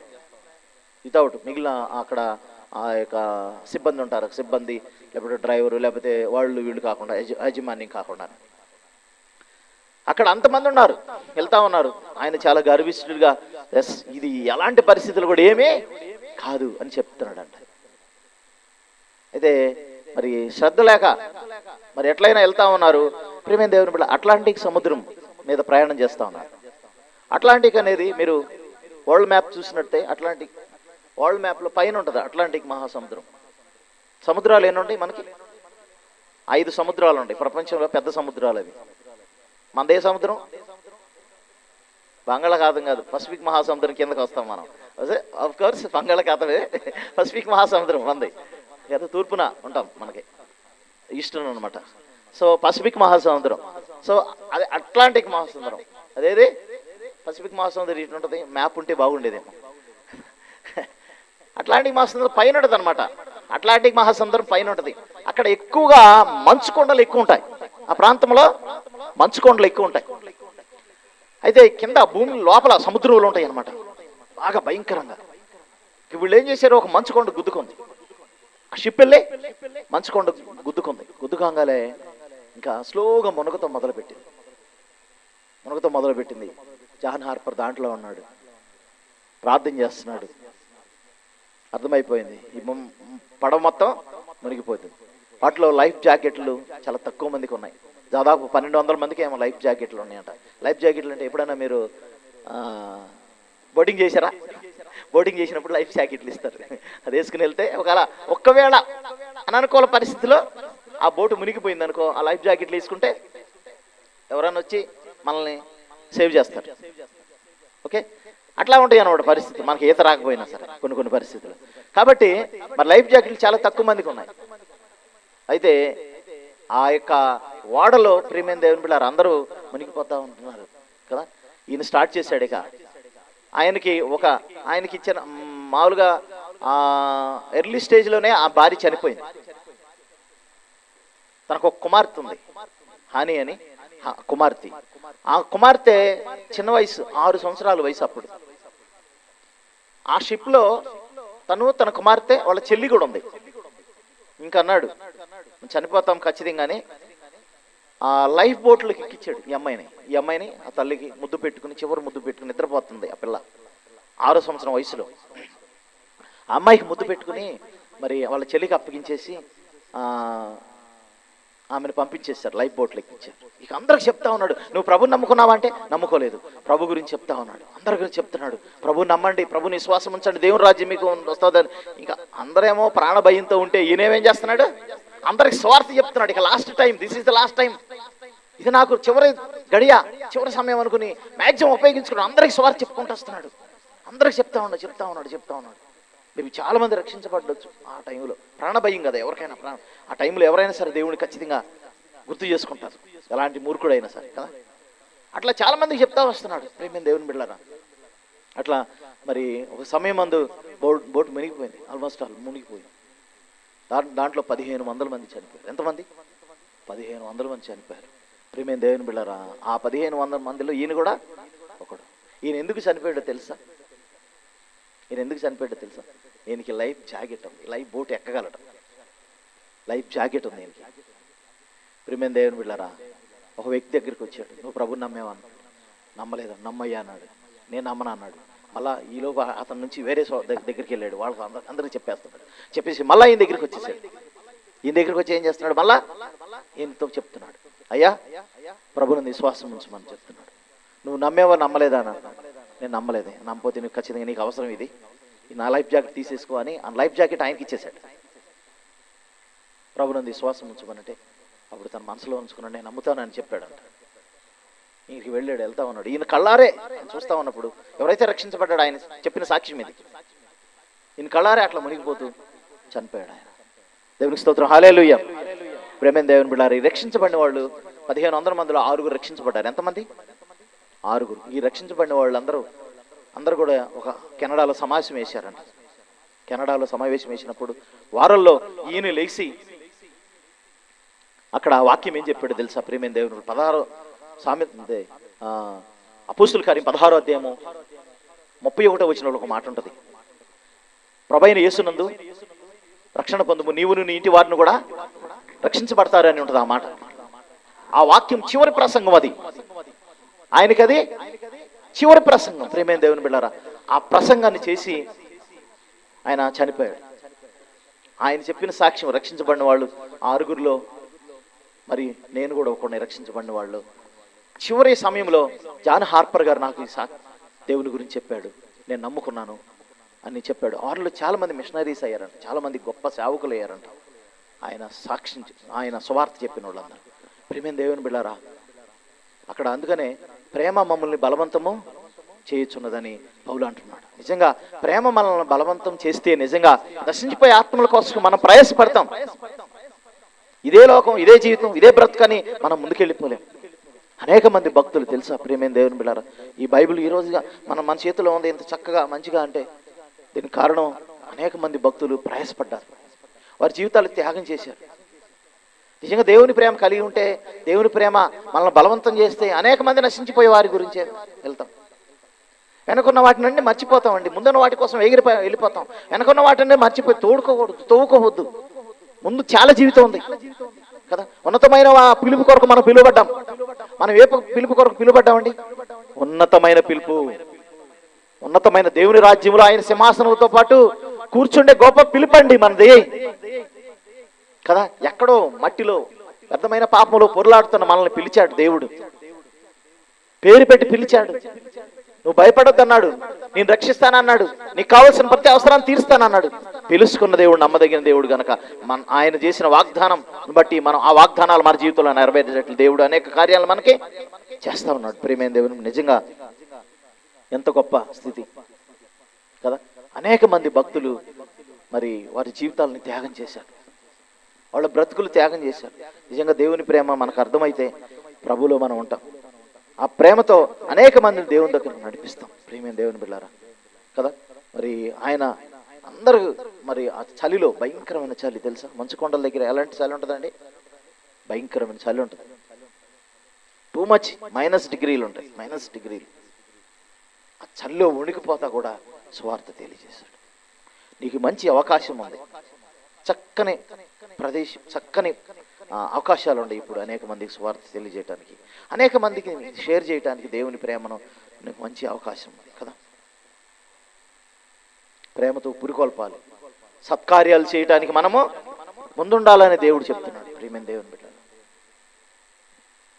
వితౌట్ మిగిలిన అక్కడ ఆ యొక్క సిబ్బంది ఉంటారు. సిబ్బంది లేకపోతే డ్రైవరు లేకపోతే వాళ్ళు వీళ్ళు కాకుండా యజమాని కాకుండా. అక్కడ అంతమంది ఉన్నారు. వెళ్తా ఉన్నారు. ఆయన చాలా గర్విష్ఠుడిగా ఎస్ ఇది ఎలాంటి పరిస్థితులు కూడా ఏమీ కాదు అని చెప్తున్నాడంట. అయితే మరి శ్రద్ధ లేక మరి ఎట్లయినా వెళ్తా ఉన్నారు? ప్రేమ దేవుని బిడ్డ అట్లాంటిక్ సముద్రం మీద ప్రయాణం చేస్తూ ఉన్నారు. అట్లాంటిక్ అనేది మీరు వరల్డ్ మ్యాప్ చూసినట్టే అట్లాంటిక్ వరల్డ్ మ్యాప్లో పైన ఉంటుంది అట్లాంటిక్ మహాసముద్రం. సముద్రాలు ఎన్నుంటాయి మనకి? ఐదు సముద్రాలు ఉంటాయి ప్రపంచంలో పెద్ద సముద్రాలు అవి. మనదే సముద్రం? బంగాళాఖాతం కాదు పసిఫిక్ మహాసముద్రం కిందకి వస్తాం మనం. ఆఫ్ కోర్స్ బంగాళాఖాతమే పసిఫిక్ మహాసముద్రం మంది కదా తూర్పున ఉంటాం మనకి. ఈస్టర్న్ అనమాట సో పసిఫిక్ మహాసముద్రం. సో అదే అట్లాంటిక్ మహాసముద్రం. అదేది? పసిఫిక్ మహాసముద్రం ఇటు ఉంటుంది. మ్యాప్ ఉంటే బాగుండేదేమో అట్లాంటిక్ మహాసముద్రం పైన ఉంటుంది అనమాట అట్లాంటిక్ మహాసముద్రం పైన ఉంటుంది. అక్కడ ఎక్కువగా మంచు కొండలు ఎక్కువ ఉంటాయి. ఆ ప్రాంతంలో మంచు కొండలు ఎక్కువ ఉంటాయి. అయితే కింద భూమి లోపల సముద్రంలో ఉంటాయి అనమాట బాగా భయంకరంగా. వీళ్ళు ఏం చేశారు? ఒక మంచుకొండ గుద్దుకుంది. ఆ షిప్ వెళ్ళి మంచుకొండ గుద్దుకుంది. గుద్దుకోగానే ఇంకా స్లోగా మునగతో మొదలుపెట్టింది. మునగతో మొదలుపెట్టింది. జాన్ హార్పర్ దాంట్లో ఉన్నాడు. ప్రార్థన చేస్తున్నాడు. అర్థమైపోయింది. ఈ పడవ మొత్తం మునిగిపోతుంది. వాటిలో లైఫ్ జాకెట్లు చాలా తక్కువ మందికి ఉన్నాయి. దాదాపు పన్నెండు వందల మందికి ఏమో లైఫ్ జాకెట్లు ఉన్నాయంట. లైఫ్ జాకెట్లు అంటే ఎప్పుడైనా మీరు బోటింగ్ చేశారా? బోటింగ్ చేసినప్పుడు లైఫ్ జాకెట్లు ఇస్తారు. అది వేసుకుని వెళ్తే ఒకవేళ ఒక్కవేళ అననుకూల పరిస్థితిలో ఆ బోటు మునిగిపోయింది అనుకో ఆ లైఫ్ జాకెట్లు వేసుకుంటే ఎవరైనా వచ్చి మనల్ని సేవ్ చేస్తారు. ఓకే? అట్లా ఉంటాయి అన్నమాట పరిస్థితి మనకి ఈత రాకపోయినా సరే కొన్ని కొన్ని పరిస్థితులు. కాబట్టి మరి లైఫ్ జాకెట్లు చాలా తక్కువ మందికి ఉన్నాయి. అయితే ఆ యొక్క ఓడలో ప్రీమియం దేవుని పిల్లలు అందరూ మునిగిపోతా ఉంటున్నారు కదా? ఈయన స్టార్ట్ చేశాడు ఇక. ఆయనకి ఒక ఆయనకి ఇచ్చిన మామూలుగా ఎర్లీ స్టేజ్లోనే ఆ భార్య చనిపోయింది. తనకు ఒక కుమార్తె ఉంది. హాని అని కుమార్తె. ఆ కుమార్తె చిన్న వయసు ఆరు సంవత్సరాల వయసు అప్పుడు. ఆ షిప్లో తను తన కుమార్తె వాళ్ళ చెల్లి కూడా ఉంది. ఇంకా అన్నాడు చనిపోతాం ఖచ్చితంగానే. ఆ లైఫ్ బోట్లకి ఎక్కించాడు ఈ అమ్మాయిని. ఈ అమ్మాయిని ఆ తల్లికి ముద్దు పెట్టుకుని చివరి ముద్దు పెట్టుకుని నిద్రపోతుంది ఆ పిల్ల. ఆరో సంవత్సరం వయసులో. ఆ అమ్మాయికి ముద్దు పెట్టుకుని మరి వాళ్ళ చెల్లికి అప్పగించేసి ఆ, ఆమెను పంపించేశారు లైఫ్ బోట్లు ఎక్కించారు ఇక అందరికి చెప్తా ఉన్నాడు నువ్వు ప్రభుని నమ్ముకున్నావా? అంటే నమ్ముకోలేదు. ప్రభు గురించి చెప్తా ఉన్నాడు అందరి గురించి చెప్తున్నాడు. ప్రభు నమ్మండి ప్రభుని విశ్వాసం ఉంచండి దేవుని రాజ్యం మీకు వస్తుందని ఇంకా అందరేమో ప్రాణ భయంతో ఉంటే ఈయనేమేం చేస్తున్నాడు? అందరికి స్వార్థ చెప్తున్నాడు. ఇక last time this is the last time ఇది నాకు చివరి గడియ చివరి సమయం అనుకుని మ్యాక్సిమం ఉపయోగించుకున్నాడు అందరికి స్వార్థ చెప్పుకుంటూ వస్తున్నాడు. అందరికి చెప్తా ఉన్నాడు చెప్తా ఉన్నాడు చెప్తా ఉన్నాడు. మేము చాలా మంది రక్షించబడవచ్చు ఆ టైంలో ప్రాణభయం కదా ఎవరికైనా ప్రాణ. ఆ టైంలో ఎవరైనా సరే దేవుడిని ఖచ్చితంగా గుర్తు చేసుకుంటారు. ఎలాంటి మూర్ఖుడైనా సరే కదా? అట్లా చాలామందికి చెప్తా వస్తున్నాడు ప్రేమ దేవుని బిళ్ళరా అట్లా మరి ఒక సమయం అందు బోట్ బోట్ మునిగిపోయింది ఆల్మోస్ట్ ఆల్ మునిగిపోయింది. దా దాంట్లో పదిహేను వందల మంది చనిపోయారు. ఎంతమంది పదిహేను వందల మంది చనిపోయారు. ప్రేమేం దేవుని బిళ్ళరా ఆ పదిహేను వందల మందిలో ఈయన కూడా ఒకడు. ఈయన ఎందుకు చనిపోయాడో తెలుసా? ఈయన ఎందుకు చనిపోయాడో తెలుసా? ఈయనకి లైఫ్ జాకెట్ లైఫ్ బోట్ ఎక్కగలటం లైఫ్ జాకెట్ ఉంది ఈయనకి. ప్రేమేం దేవుని బిళ్ళరా ఒక వ్యక్తి దగ్గరికి వచ్చాడు. నువ్వు ప్రభు నమ్మేవన్నా నమ్మలేదు నమ్మయ్యా అన్నాడు. నేను నమ్మను అన్నాడు. మళ్ళా ఈలోపు అతని నుంచి వేరే దగ్గరికి వెళ్ళాడు. వాళ్ళకి అందరికీ అందరికి చెప్పేస్తున్నాడు. చెప్పేసి మళ్ళీ ఈయన దగ్గరికి వచ్చేసాడు. ఈయన దగ్గరికి వచ్చి ఏం చేస్తున్నాడు? మళ్ళా ఈయనతో చెప్తున్నాడు. అయ్యా ప్రభుని విశ్వాసం ఉంచమని చెప్తున్నాడు. నువ్వు నమ్మేవా నమ్మలేదా? అని అన్నాడు. నేను నమ్మలేదు. నమ్మపోతే నీకు ఖచ్చితంగా నీకు అవసరం ఇది. ఈ నా లైఫ్ జాకెట్ తీసేసుకో అని ఆ లైఫ్ జాకెట్ ఆయనకి ఇచ్చేసాడు ప్రభునంది విశ్వాసం ఉంచమనంటే అప్పుడు తన మనసులో ఉంచుకున్నాడు. నేను నమ్ముతానని చెప్పాడంట. ఈయనకి వెళ్ళాడు వెళ్తా ఉన్నాడు. ఈయన కళ్ళారే చూస్తా ఉన్నప్పుడు ఎవరైతే రక్షించబడ్డాడు ఆయన చెప్పిన సాక్ష్యం ఇది ఈయన కళ్ళారే అట్లా మునిగిపోతూ చనిపోయాడు ఆయన. దేవునికి స్తోత్రం. హాలేలుయ్య ప్రేమేం దేవుని బిడ్డారు రక్షించబడిన వాళ్ళు పదిహేను వందల మందిలో ఆరుగురు రక్షించబడ్డారు. ఎంతమంది? ఆరుగురు. ఈ రక్షించబడిన వాళ్ళందరూ అందరూ కూడా ఒక కెనడాలో సమావేశం వేశారంట. కెనడాలో సమావేశం వేసినప్పుడు వారంలో ఈయన లేచి అక్కడ వాక్యం ఏం చెప్పాడు తెలుసా? ప్రేమేం దేవుడు పదహారు సామెత అపూసుల కార్యం పదహారో అధ్యాయము ముప్పై ఒకటో వచ్చిన ఒక మాట ఉంటుంది. ప్రభైన యేసునందు రక్షణ పొందుము నీవును నీ ఇంటి వారిని కూడా రక్షించబడతారు అని ఉంటుంది ఆ మాట. ఆ వాక్యం చివరి ప్రసంగం అది. ఆయనకి అది చివరి ప్రసంగం ప్రేమేం దేవుని బిళ్ళారా. ఆ ప్రసంగాన్ని చేసి ఆయన చనిపోయాడు. ఆయన చెప్పిన సాక్ష్యం రక్షించబడిన వాళ్ళు ఆరుగురిలో మరి నేను కూడా ఒకరిని రక్షించబడిన వాళ్ళు. చివరి సమయంలో జాన్ హార్పర్ గారు నాకు ఈ సా దేవుని గురించి చెప్పాడు. నేను నమ్ముకున్నాను అని చెప్పాడు. వారిలో చాలామంది మిషనరీస్ అయ్యారంట. చాలామంది గొప్ప సేవకులు అయ్యారంట. ఆయన సాక్షి ఆయన సువార్త చెప్పిన వాళ్ళందరూ. ప్రేమేం దేవుని బిళ్ళారా? అక్కడ అందుకనే ప్రేమ మమ్మల్ని బలవంతము చేయుచున్నదని పౌలు అంటున్నాడు. నిజంగా ప్రేమ మనల్ని బలవంతం చేస్తే నిజంగా నశించిపోయే ఆత్మల కోసం మనం ప్రయాసపడతాం. ఇదే లోకం ఇదే జీవితం ఇదే బ్రతుకని మనం ముందుకెళ్ళిపోలేం. అనేక మంది భక్తులు తెలుసా? ప్రేమేం దేవుని బిళ్ళారా? ఈ బైబిల్ ఈ రోజుగా మన మన చేతిలో ఉంది ఇంత చక్కగా మంచిగా అంటే దీనికి కారణం అనేక మంది భక్తులు ప్రయాసపడ్డారు. వారి జీవితాలు త్యాగం చేశారు. నిజంగా దేవుని ప్రేమ కలిగి ఉంటే దేవుని ప్రేమ మనల్ని బలవంతం చేస్తే అనేక మంది నశించిపోయే వారి గురించే వెళ్తాం. వెనకున్న వాటి నుండి మర్చిపోతామండి. ముందున్న వాటి కోసం ఎగిరిపోయి వెళ్ళిపోతాం. వెనకున్న వాటిని మర్చిపోయి తోడుకోకూడదు తోవుకోవద్దు. ముందు చాలా జీవితం ఉంది. కదా? ఉన్నతమైన ఆ పిలుపు కొరకు మనం పిలువబడ్డాం. మనం ఏ పిలుపు కొరకు పిలువబడ్డామండి? ఉన్నతమైన పిలుపు. ఉన్నతమైన దేవుని రాజ్యంలో ఆయన సింహాసనంతో పాటు కూర్చుండే గొప్ప పిలుపండి మనది కదా? ఎక్కడో మట్టిలో వ్యర్థమైన పాపంలో పొరలాడుతున్న మనల్ని పిలిచాడు దేవుడు. పేరు పెట్టి పిలిచాడు. నువ్వు భయపడొద్దు అన్నాడు నేను రక్షిస్తానన్నాడు. నీకు కావాల్సిన ప్రతి అవసరాన్ని తీరుస్తానన్నాడు. తెలుసుకున్న దేవుడు నమ్మదగిన దేవుడు గనక మన ఆయన చేసిన వాగ్దానం బట్టి మనం ఆ వాగ్దానాలు మన జీవితంలో నెరవేర్చేటట్లు దేవుడు అనేక కార్యాలు మనకి చేస్తా ఉన్నాడు. ప్రేమైన దేవుని నిజంగా ఎంత గొప్ప స్థితి. కదా? అనేక మంది భక్తులు మరి వారి జీవితాలను త్యాగం చేశారు. వాళ్ళ బ్రతుకులు త్యాగం చేశారు. నిజంగా దేవుని ప్రేమ మనకు అర్థమైతే ప్రభులో మనం ఉంటాం. ఆ ప్రేమతో అనేక మందిని దేవుని దగ్గర నడిపిస్తాం. ప్రేమైన దేవుని బిళ్ళారా కదా? మరి ఆయన అందరూ మరి ఆ చలిలో భయంకరమైన చలి తెలుసా? మంచు కొండల దగ్గర ఎలాంటి చలి ఉంటుందండి? భయంకరమైన చలి ఉంటుంది. టూ మచ్ మైనస్ డిగ్రీలు ఉంటాయి. మైనస్ డిగ్రీలు ఆ చలిలో వణికిపోతా కూడా స్వార్థ తెలియజేశాడు. నీకు మంచి అవకాశం ఉంది. చక్కని ప్రదేశం చక్కని అవకాశాలు ఉన్నాయి ఇప్పుడు అనేక మందికి స్వార్థ తెలియజేయడానికి అనేక మందికి షేర్ చేయడానికి దేవుని ప్రేమను నీకు మంచి అవకాశం ఉంది కదా? ప్రేమతో పురికొల్పాలి. సత్కార్యాలు చేయటానికి మనము ముందుండాలని దేవుడు చెప్తున్నాడు ప్రేమైన దేవుని బిడ్డ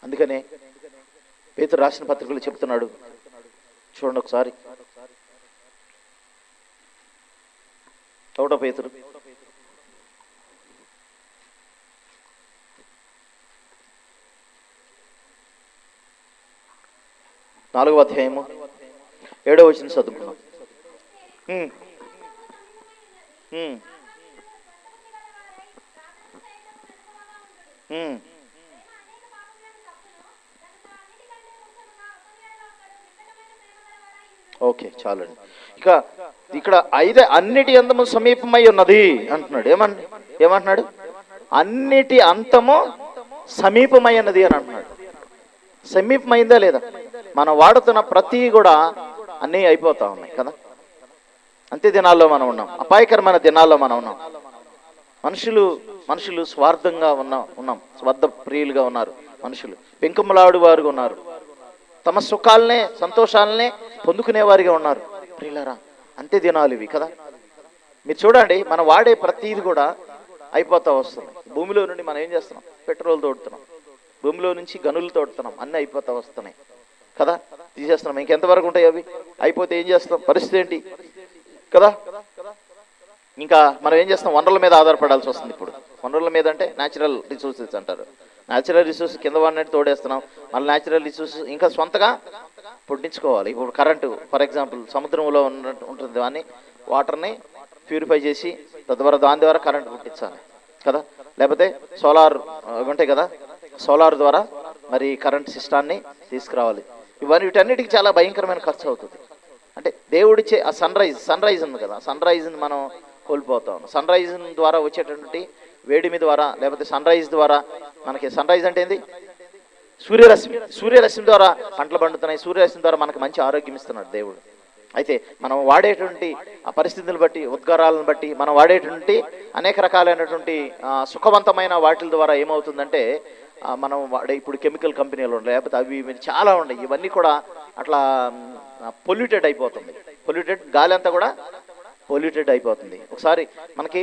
అందుకనే పేతురు రాసిన పత్రికలు చెప్తున్నాడు చూడండి ఒకసారి. ఒకటో పేతురు? నాలుగవ అధ్యాయము ఏడవ వచ్చిన చదువుకున్నాం ఓకే చాలండి. ఇక ఇక్కడ ఐదే అన్నిటి అంతము సమీపమై ఉన్నది అంటున్నాడు. ఏమండి ఏమంటున్నాడు? అన్నిటి అంతము సమీపమై ఉన్నది అని అంటున్నాడు. సమీపమైందా లేదా? మనం వాడుతున్న ప్రతి కూడా అన్నీ అయిపోతా ఉన్నాయి కదా? అంతే దినాల్లో మనం ఉన్నాం అపాయకరమైన దినాల్లో మనం ఉన్నాం. మనుషులు మనుషులు స్వార్థంగా ఉన్నా ఉన్నాం స్వార్థ ప్రియులుగా ఉన్నారు మనుషులు. పెంకుమలాడు వారుగా ఉన్నారు. తమ సుఖాలనే సంతోషాలనే పొందుకునేవారిగా ఉన్నారు. ప్రియులరా అంతే దినాలు ఇవి కదా? మీరు చూడండి మనం వాడే ప్రతిది కూడా అయిపోతా వస్తుంది భూమిలో నుండి మనం ఏం చేస్తున్నాం? పెట్రోల్ తోడుతున్నాం. భూమిలో నుంచి గనులు తోడుతున్నాం. అన్నీ అయిపోతా వస్తున్నాయి. కదా? తీసేస్తున్నాం. ఇంకెంతవరకు ఉంటాయి అవి? అయిపోతే ఏం చేస్తాం పరిస్థితి ఏంటి? కదా? ఇంకా మనం ఏం చేస్తాం వనరుల మీద ఆధారపడాల్సి వస్తుంది ఇప్పుడు. వనరుల మీద అంటే న్యాచురల్ రిసోర్సెస్ అంటారు. న్యాచురల్ రిసోర్సెస్ కింద వాడినట్టు తోడేస్తున్నాం. మళ్ళీ న్యాచురల్ రిసోర్సెస్ ఇంకా సొంతగా పుట్టించుకోవాలి. ఇప్పుడు కరెంటు ఫర్ ఎగ్జాంపుల్ సముద్రంలో ఉన్న ఉంటుంది దాన్ని వాటర్ని ప్యూరిఫై చేసి తద్వారా దాని ద్వారా కరెంట్ పుట్టించాలి. కదా? లేకపోతే సోలార్ ఉంటాయి కదా? సోలార్ ద్వారా మరి కరెంట్ సిస్టాన్ని తీసుకురావాలి. ఇవన్నీ వీటన్నిటికి చాలా భయంకరమైన ఖర్చు అవుతుంది. అంటే దేవుడిచ్చే ఆ సన్ రైజ్ సన్ రైజ్ ఉంది కదా సన్ రైజ్ని మనం కోల్పోతాం. సన్ రైజ్ ద్వారా వచ్చేటటువంటి వేడిమి ద్వారా లేకపోతే సన్ రైజ్ ద్వారా మనకి సన్ రైజ్ అంటే ఏంది? సూర్యరశ్మి సూర్యరశ్మి ద్వారా పంటలు పండుతున్నాయి సూర్యరశ్మి ద్వారా మనకు మంచి ఆరోగ్యం ఇస్తున్నాడు దేవుడు. అయితే మనం వాడేటువంటి ఆ పరిస్థితులను బట్టి ఉద్గారాలను బట్టి మనం వాడేటువంటి అనేక రకాలైనటువంటి సుఖవంతమైన వాటిల ద్వారా ఏమవుతుందంటే మనం వాడే ఇప్పుడు కెమికల్ కంపెనీలు ఉన్నాయి లేకపోతే అవి ఇవి చాలా ఉన్నాయి. ఇవన్నీ కూడా అట్లా పొల్యూటెడ్ అయిపోతుంది. పొల్యూటెడ్ గాలి అంతా కూడా పొల్యూటెడ్ అయిపోతుంది. ఒకసారి మనకి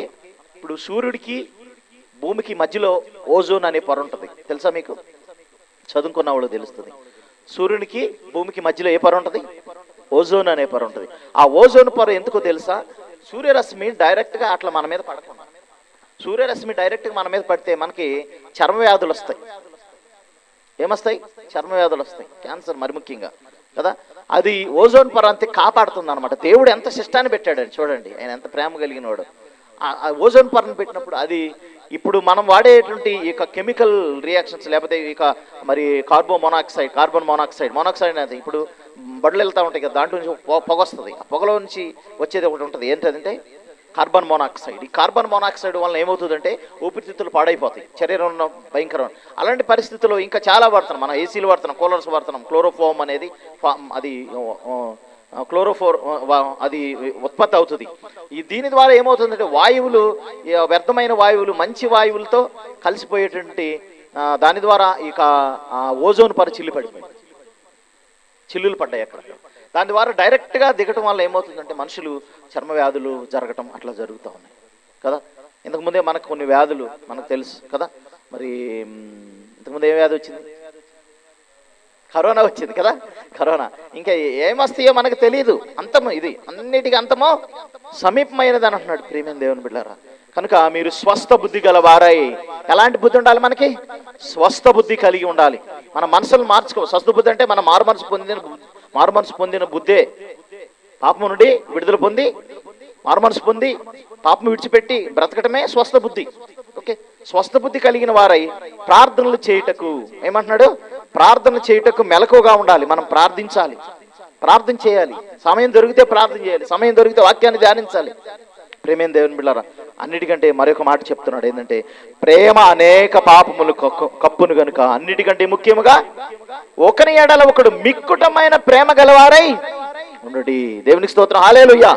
ఇప్పుడు సూర్యుడికి భూమికి మధ్యలో ఓజోన్ అనే పొర ఉంటుంది. తెలుసా మీకు? చదువుకున్న వాళ్ళు తెలుస్తుంది. సూర్యునికి భూమికి మధ్యలో ఏ పొర ఉంటుంది? ఓజోన్ అనే పొర ఉంటుంది. ఆ ఓజోన్ పొర ఎందుకో తెలుసా? సూర్యరశ్మి డైరెక్ట్గా అట్లా మన మీద పడకుండా సూర్యరశ్మి డైరెక్ట్గా మన మీద పడితే మనకి చర్మ వ్యాధులు వస్తాయి. ఏమొస్తాయి? చర్మ వ్యాధులు వస్తాయి. క్యాన్సర్ మరి ముఖ్యంగా. కదా? అది ఓజోన్ పొరంతి అంతే కాపాడుతుంది అనమాట దేవుడు ఎంత శిష్టాన్ని పెట్టాడని చూడండి. ఆయన ఎంత ప్రేమ కలిగినవాడు ఆ- ఓజోన్ పొరను పెట్టినప్పుడు అది ఇప్పుడు మనం వాడేటువంటి ఈ కెమికల్ రియాక్షన్స్ లేకపోతే ఇక మరి carbo monoxide carbon monoxide monoxide అనేది ఇప్పుడు బడులు వెళ్తూ ఉంటాయి కదా దాంట్లో నుంచి పొగ వస్తుంది. ఆ పొగలో నుంచి వచ్చేది ఒకటి ఉంటుంది. ఏంటంటే కార్బన్ మోనాక్సైడ్. ఈ కార్బన్ మోనాక్సైడ్ వల్ల ఏమవుతుందంటే ఊపిరితిత్తులు పాడైపోతాయి. శరీరంలో భయంకరం అలాంటి పరిస్థితుల్లో ఇంకా చాలా వాడుతున్నాం. మనం ఏసీలు వాడుతున్నాం కూలర్స్ వాడుతున్నాం. క్లోరోఫోమ్ అనేది అది క్లోరోఫోర్ అది ఉత్పత్తి అవుతుంది. ఈ దీని ద్వారా ఏమవుతుందంటే వాయువులు వ్యర్థమైన వాయువులు మంచి వాయువులతో కలిసిపోయేటువంటి దాని ద్వారా ఇక ఓజోన్ పొర చిల్లు పడిపోయింది. చిల్లులు పడ్డాయి అక్కడ. దాని ద్వారా డైరెక్ట్గా దిగటం వల్ల ఏమవుతుందంటే మనుషులు చర్మ వ్యాధులు జరగటం అట్లా జరుగుతూ ఉన్నాయి. కదా? ఇంతకుముందే మనకు కొన్ని వ్యాధులు మనకు తెలుసు కదా? మరి ఇంతకుముందు ఏ వ్యాధి వచ్చింది? కరోనా వచ్చింది కదా? కరోనా. ఇంకా ఏమస్తాయో మనకు తెలియదు అంతము ఇది అన్నిటికీ అంతమో సమీపమైనది అని అంటున్నాడు ప్రేమైన దేవుని బిడ్డారా. కనుక మీరు స్వస్థ బుద్ధి గల వారై ఎలాంటి బుద్ధి ఉండాలి మనకి? స్వస్థ బుద్ధి కలిగి ఉండాలి. మన మనసులు మార్చుకో. స్వస్థ బుద్ధి అంటే మన మారు మనసు పొందిన మారుమనసు పొందిన బుద్ధే. పాపము నుండి విడుదల పొంది మారుమనసు పొంది పాపం విడిచిపెట్టి బ్రతకటమే స్వస్థ బుద్ధి. ఓకే? స్వస్థ బుద్ధి కలిగిన వారై ప్రార్థనలు చేయుటకు ఏమంటున్నాడు? ప్రార్థన చేయుటకు మెలకుగా ఉండాలి. మనం ప్రార్థించాలి. ప్రార్థన చేయాలి. సమయం దొరికితే ప్రార్థన చేయాలి. సమయం దొరికితే వాక్యాన్ని ధ్యానించాలి. ప్రేమేం దేవుని బిళ్ళారా? అన్నిటికంటే మరొక మాట చెప్తున్నాడు ఏంటంటే ప్రేమ అనేక పాపములు కప్పును గనుక అన్నిటికంటే ముఖ్యముగా ఒకని ఎడల ఒకడు మిక్కుటమైన ప్రేమ గలవారై ఉండుడి. దేవునికి స్తోత్రం. హలేలుయ్యా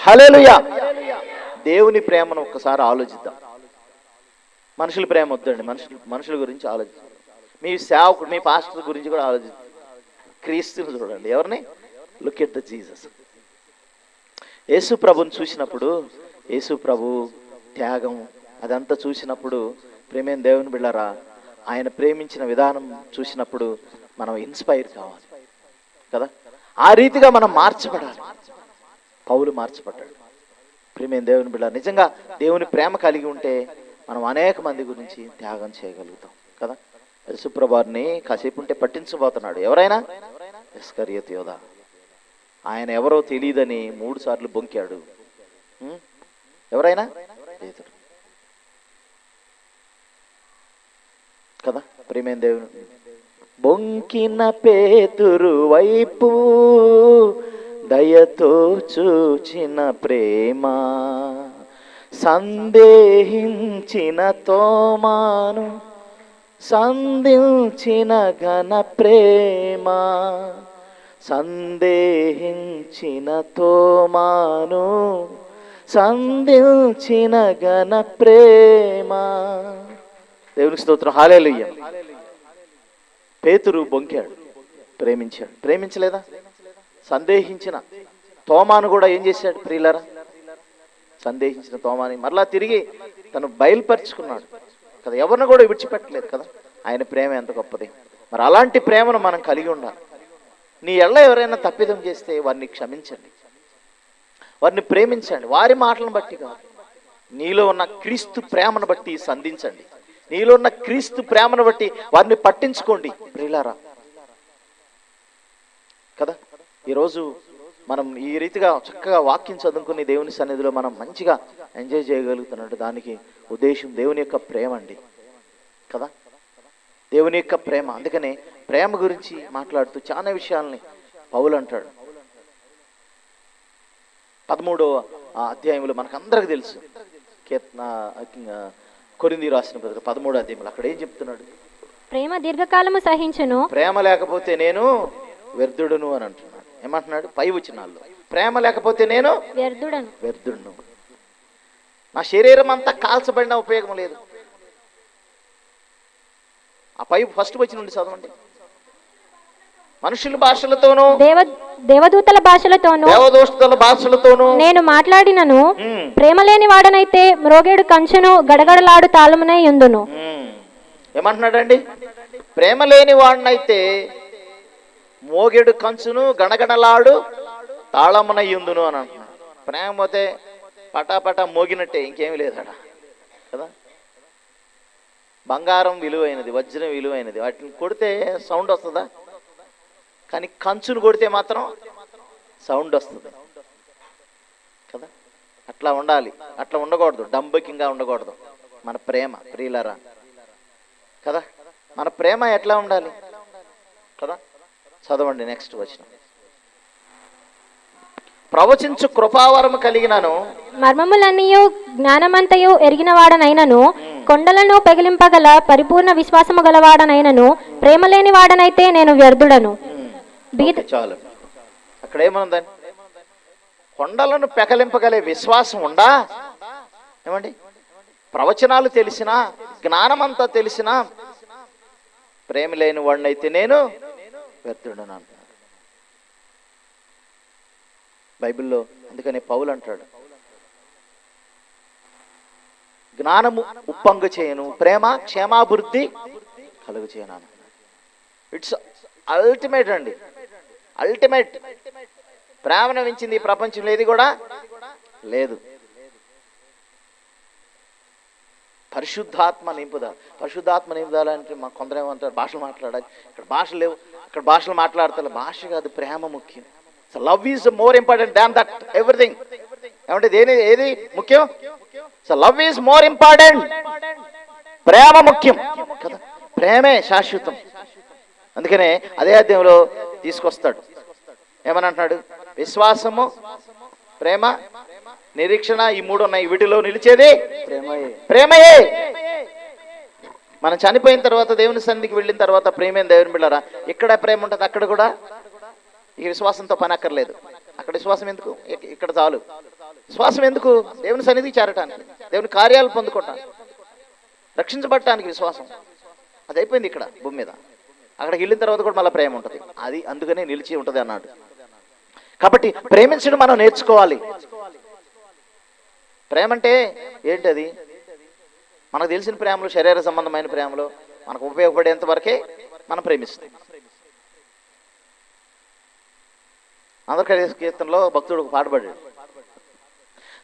హలేలుయ్యా దేవుని ప్రేమను ఒక్కసారి ఆలోచిద్దాం. మనుషుల ప్రేమ వద్దండి. మనుషులు మనుషుల గురించి ఆలోచిద్దాం. మీ సేవకుడు మీ పాస్టర్ గురించి కూడా ఆలోచిద్దాం. క్రీస్తుని చూడండి. ఎవరిని? Look at the Jesus Yesu ప్రభుని చూసినప్పుడు యేసు ప్రభు త్యాగం అదంతా చూసినప్పుడు ప్రేమేం దేవుని బిళ్ళరా? ఆయన ప్రేమించిన విధానం చూసినప్పుడు మనం ఇన్స్పైర్ కావాలి. కదా? ఆ రీతిగా మనం మార్చబడాలి. పౌలు మార్చబడ్డాడు. ప్రేమేం దేవుని బిళ్ళ నిజంగా దేవుని ప్రేమ కలిగి ఉంటే మనం అనేక మంది గురించి త్యాగం చేయగలుగుతాం. కదా? యశుప్రభాని కాసేపు ఉంటే పట్టించబోతున్నాడు. ఎవరైనా? ఎస్కరియత్ యోధ. ఆయన ఎవరో తెలియదని మూడు సార్లు బొంకాడు. ఎవరైనా? పేతురు కదా? ప్రేమేం దేవుని బొంకిన పేతురు వైపు దయతో చూచిన ప్రేమ సందేహించిన తోమాను సంధించిన ఘన ప్రేమ. సందేహించిన తోమాను సంధించిన ఘన ప్రేమ. దేవునికి స్తోత్రం. హాలేలుయ్య పేతురు బొంకాడు ప్రేమించాడు. ప్రేమించలేదా? సందేహించిన తోమాను కూడా ఏం చేశాడు ప్రియులరా? సందేహించిన తోమాని మరలా తిరిగి తను బయలుపరుచుకున్నాడు. కదా ఎవరిని కూడా విడిచిపెట్టలేదు కదా? ఆయన ప్రేమ ఎంత గొప్పది. మరి అలాంటి ప్రేమను మనం కలిగి ఉండాలి. నీ ఎళ్ళ ఎవరైనా తప్పిదం చేస్తే వారిని క్షమించండి. వారిని ప్రేమించండి. వారి మాటలను బట్టి కాదు. నీలో ఉన్న క్రీస్తు ప్రేమను బట్టి సంధించండి. నీలో ఉన్న క్రీస్తు ప్రేమను బట్టి వారిని పట్టించుకోండి. ప్రిలారా కదా? ఈరోజు మనం ఈ రీతిగా చక్కగా వాక్యం చదువుకుని దేవుని సన్నిధిలో మనం మంచిగా ఎంజాయ్ చేయగలుగుతున్నట్టు దానికి ఉద్దేశం దేవుని యొక్క ప్రేమ అండి. కదా? దేవుని యొక్క ప్రేమ. అందుకనే ప్రేమ గురించి మాట్లాడుతూ చాలా విషయాల్ని పౌలు అంటాడు. పదమూడో ఆ అధ్యాయంలో మనకు అందరికి తెలుసు కీర్తన కొరింది రాసిన పత్రిక పదమూడో అధ్యాయంలో అక్కడ ఏం చెప్తున్నాడు? ప్రేమ దీర్ఘకాలము సహించును. ప్రేమ లేకపోతే నేను వ్యర్థుడును అని అంటున్నాడు. ఏమంటున్నాడు? పై వచనాల్లో. ప్రేమ లేకపోతే నేను వ్యర్థుడను. వ్యర్థుడును. నా శరీరం అంతా కాల్చబడిన ఉపయోగం లేదు. ఆ పై ఫస్ట్ వచ్చిన నుండి చదవండి. మనుషుల భాషలతోనూ దేవ దేవదూతల భాషలతోనూ దేవదోషుల భాషలతోనూ నేను మాట్లాడినను ప్రేమ లేని వాడనైతే మ్రోగేడు కంచును గడగడలాడు తాళమునై ఉందును. ఏమంటున్నాడండి? ప్రేమ లేని వాడినైతే మోగెడు కంచును గణగణలాడు తాళమునయ్యుందును అని అంటున్నాడు. ప్రేమ పోతే పటాపటా మోగినట్టే ఇంకేమీ లేదట. కదా? బంగారం విలువైనది వజ్రం విలువైనది. వాటిని కొడితే సౌండ్ వస్తుందా? కానీ కంచును కొడితే మాత్రం సౌండ్ వస్తుంది. కదా? అట్లా ఉండాలి. అట్లా ఉండకూడదు. డంబకింగా ఉండకూడదు. మన ప్రేమ ప్రియులరా. కదా? మన ప్రేమ ఎట్లా ఉండాలి? కదా? చదవండి నెక్స్ట్ వచ్చిన ప్రవచించు కృపావరము కలిగినను. మర్మములన్నీయు జ్ఞానమంతయు ఎరిగిన వాడనైనను కొండలను పెగిలింపగల పరిపూర్ణ విశ్వాసము గలవాడనైనను ప్రేమ లేని వాడనైతే నేను వ్యర్థుడను. చాలు. అక్కడ ఏమనుందని కొండలను పెకలింపగలే విశ్వాసం ఉండా ఏమండి? ప్రవచనాలు తెలిసినా జ్ఞానమంతా తెలిసినా ప్రేమ లేని వాడినైతే నేను వ్యర్థుడను అంటున్నాడు బైబిల్లో అందుకని పౌలు అంటాడు జ్ఞానము ఉప్పంగు చేయను. ప్రేమ క్షేమాభివృద్ధి కలుగు చేయను ఇట్స్ అల్టిమేట్ అండి. అల్టిమేట్ ప్రేమను మించింది ప్రపంచంలో ఏది కూడా లేదు. పరిశుద్ధాత్మ నింపుదల పరిశుద్ధాత్మ నింపుదల అంటే మా కొందరు ఏమంటారు భాషలు మాట్లాడాలి. ఇక్కడ భాషలు లేవు. అక్కడ భాషలు మాట్లాడతారు భాష కాదు ప్రేమ ముఖ్యం. So love is more important than that everything ఏమంటే దేని ఏది ముఖ్యం? So love is more important ప్రేమ ముఖ్యం కదా? ప్రేమే శాశ్వతం. అందుకనే అదే అధ్యయంలో తీసుకొస్తాడు. ఏమని అంటున్నాడు విశ్వాసము ప్రేమ నిరీక్షణ ఈ మూడు ఉన్నాయి. వీటిలో నిలిచేది ప్రేమయే. ప్రేమయే. మనం చనిపోయిన తర్వాత దేవుని సన్నిధికి వెళ్ళిన తర్వాత ప్రేమేం దేవుని బిళ్ళరా? ఇక్కడ ప్రేమ ఉంటుంది? అక్కడ కూడా. ఈ విశ్వాసంతో పని అక్కర్లేదు. అక్కడ విశ్వాసం ఎందుకు? ఇక్కడ చాలు. విశ్వాసం ఎందుకు? దేవుని సన్నిధికి చేరటానికి దేవుని కార్యాలు పొందుకోవటానికి రక్షించబడటానికి విశ్వాసం. అది అయిపోయింది ఇక్కడ భూమి మీద. అక్కడికి వెళ్ళిన తర్వాత కూడా మళ్ళీ ప్రేమ ఉంటుంది. అది అందుకనే నిలిచి ఉంటుంది అన్నాడు. కాబట్టి ప్రేమించడం మనం నేర్చుకోవాలి. ప్రేమ అంటే ఏంటది? మనకు తెలిసిన ప్రేమలు శరీర సంబంధమైన ప్రేమలు మనకు ఉపయోగపడేంత వరకే మనం ప్రేమిస్తాం. ఆంధ్రప్రదేశ్ కీర్తనలో భక్తుడు ఒక పాట పాడాడు.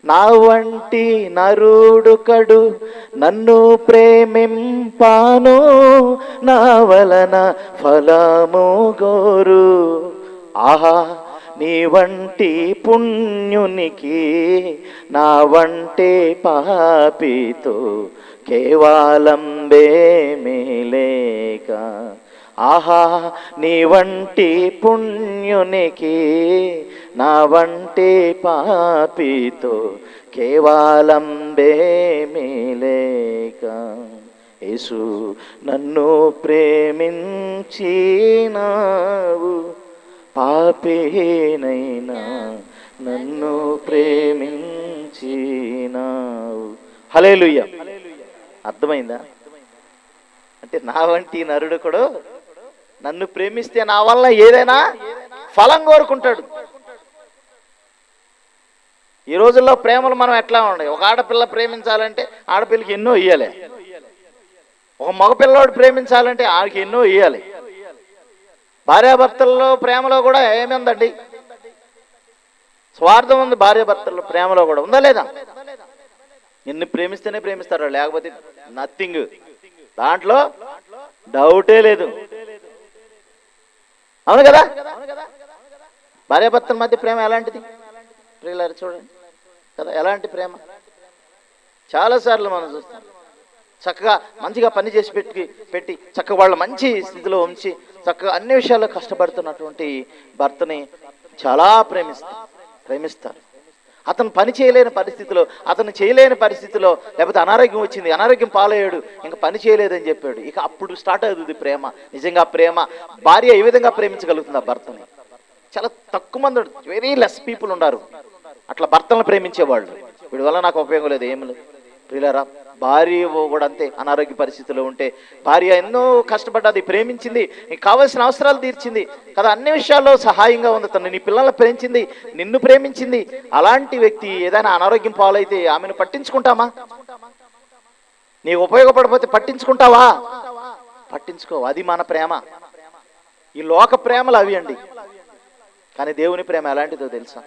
నా వంటి నరుడు కడు నన్ను ప్రేమింపాను నా వలన ఫలము గోరు. ఆహా నీ వంటి పుణ్యునికి నా వంటి పాపితో కేవలం బేమిలేక ఆహా నీ వంటి పుణ్యునికి నా వంటి పాపితో కేవలం బేమిలేక యేసు నన్ను ప్రేమించినావు పాపేనైనా నన్ను ప్రేమించినావు. హలేలుయ్య అర్థమైందా? అంటే నా వంటి నరుడు కూడా నన్ను ప్రేమిస్తే నా వల్ల ఏదైనా ఫలం కోరుకుంటాడు. ఈ రోజుల్లో ప్రేమలు మనం ఎట్లా ఉన్నాయి ఒక ఆడపిల్ల ప్రేమించాలంటే ఆడపిల్లకి ఎన్నో ఇయ్యాలి. ఒక మగపిల్లవాడు ప్రేమించాలంటే ఆడికి ఎన్నో ఇయ్యాలి. భార్యాభర్తల్లో ప్రేమలో కూడా ఏమిందండి? స్వార్థం ఉంది భార్యాభర్తల్లో ప్రేమలో కూడా ఉందా లేదా? నిన్ను ప్రేమిస్తేనే ప్రేమిస్తారు లేకపోతే నథింగ్ దాంట్లో డౌటే లేదు. అవును కదా? భార్యాభర్తల మధ్య ప్రేమ ఎలాంటిది? ప్రియులారు చూడండి. కదా ఎలాంటి ప్రేమ? చాలాసార్లు మనం చూస్తాం. చక్కగా మంచిగా పని చేసి పెట్టి పెట్టి చక్కగా వాళ్ళ మంచి స్థితిలో ఉంచి చక్కగా అన్ని విషయాల్లో కష్టపడుతున్నటువంటి భర్తని చాలా ప్రేమిస్తారు. ప్రేమిస్తారు. అతను పని చేయలేని పరిస్థితిలో అతను చేయలేని పరిస్థితిలో లేకపోతే అనారోగ్యం వచ్చింది అనారోగ్యం పాలయ్యాడు ఇంకా పని చేయలేదని చెప్పాడు. ఇక అప్పుడు స్టార్ట్ అవుతుంది ప్రేమ. నిజంగా ప్రేమ. భార్య ఏ విధంగా ప్రేమించగలుగుతుంది ఆ భర్తని? చాలా తక్కువ మంది వెరీ లెస్ పీపుల్ ఉన్నారు. అట్లా భర్తలను ప్రేమించేవాళ్ళు. వీడి వల్ల నాకు ఉపయోగం లేదు ఏం లేదు. ప్రియులరా భార్య కూడా అంతే అనారోగ్య పరిస్థితిలో ఉంటే. భార్య ఎన్నో కష్టపడ్డది ప్రేమించింది నీకు కావాల్సిన అవసరాలు తీర్చింది. కదా అన్ని విషయాల్లో సహాయంగా ఉంది తను నీ పిల్లల్ని ప్రేమించింది నిన్ను ప్రేమించింది. అలాంటి వ్యక్తి ఏదైనా అనారోగ్యం పాలైతే ఆమెను పట్టించుకుంటామా? నీకు ఉపయోగపడకపోతే పట్టించుకుంటావా? పట్టించుకో అది మన ప్రేమ. ఈ లోక ప్రేమలు అవి అండి. కానీ దేవుని ప్రేమ ఎలాంటిదో తెలుసా?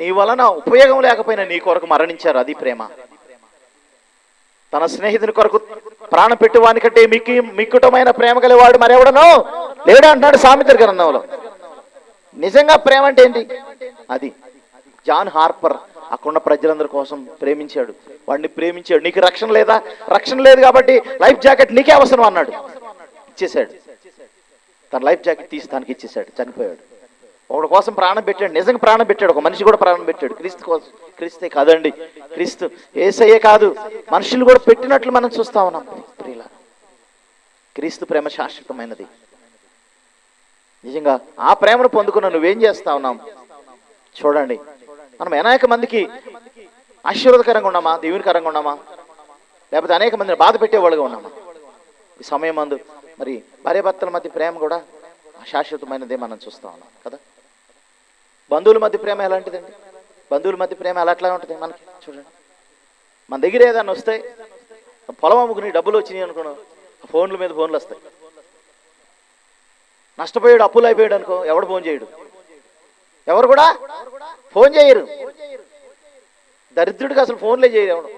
నీ వలన ఉపయోగం లేకపోయినా నీ కొరకు మరణించారు అది ప్రేమ. తన స్నేహితుని కొరకు ప్రాణం పెట్టువాని కంటే మిక్కి మిక్కుటమైన ప్రేమ గలవాడు మరెవడనో లేడు అంటున్నాడు సామిత్ర గ్రంథంలో. నిజంగా ప్రేమ అంటే ఏంటి? అది జాన్ హార్పర్ అక్కడున్న ప్రజలందరి కోసం ప్రేమించాడు. వాడిని ప్రేమించాడు. నీకు రక్షణ లేదా? రక్షణ లేదు కాబట్టి లైఫ్ జాకెట్ నీకే అవసరం అన్నాడు. ఇచ్చేశాడు. తన లైఫ్ జాకెట్ తీసి తనకి ఇచ్చేశాడు. చనిపోయాడు. ఒకడి కోసం ప్రాణం పెట్టాడు. నిజంగా ప్రాణం పెట్టాడు. ఒక మనిషి కూడా ప్రాణం పెట్టాడు. క్రీస్తు కోసం. క్రీస్తే కాదండి. క్రీస్తు ఏసయ్యే కాదు. మనుషులు కూడా పెట్టినట్లు మనం చూస్తా ఉన్నాం. ప్రియుల క్రీస్తు ప్రేమ శాశ్వతమైనది. నిజంగా ఆ ప్రేమను పొందుకున్న నువ్వేం చేస్తా ఉన్నాం చూడండి. మనం అనేక మందికి ఆశీర్వాదకరంగా ఉన్నామా? దేవునికరంగా ఉన్నామా? లేకపోతే అనేక మందిని బాధ పెట్టేవాళ్ళుగా ఉన్నామా? ఈ సమయం అందు మరి భార్యాభర్తల మధ్య ప్రేమ కూడా శాశ్వతమైనదే మనం చూస్తా ఉన్నాం కదా? బంధువుల మధ్య ప్రేమ ఎలాంటిదండి? బంధువుల మధ్య ప్రేమ ఎలా అట్లా ఉంటుంది మనకి? చూడండి. మన దగ్గర ఏదైనా వస్తే పొలం అమ్ముకుని డబ్బులు వచ్చినాయి అనుకున్నాం ఫోన్ల మీద ఫోన్లు వస్తాయి. నష్టపోయాడు అప్పులు అయిపోయాడు అనుకో ఎవడు ఫోన్ చేయడు. ఎవరు కూడా ఫోన్ చేయరు. దరిద్రుడికి అసలు ఫోన్లే చేయరు ఎవడు.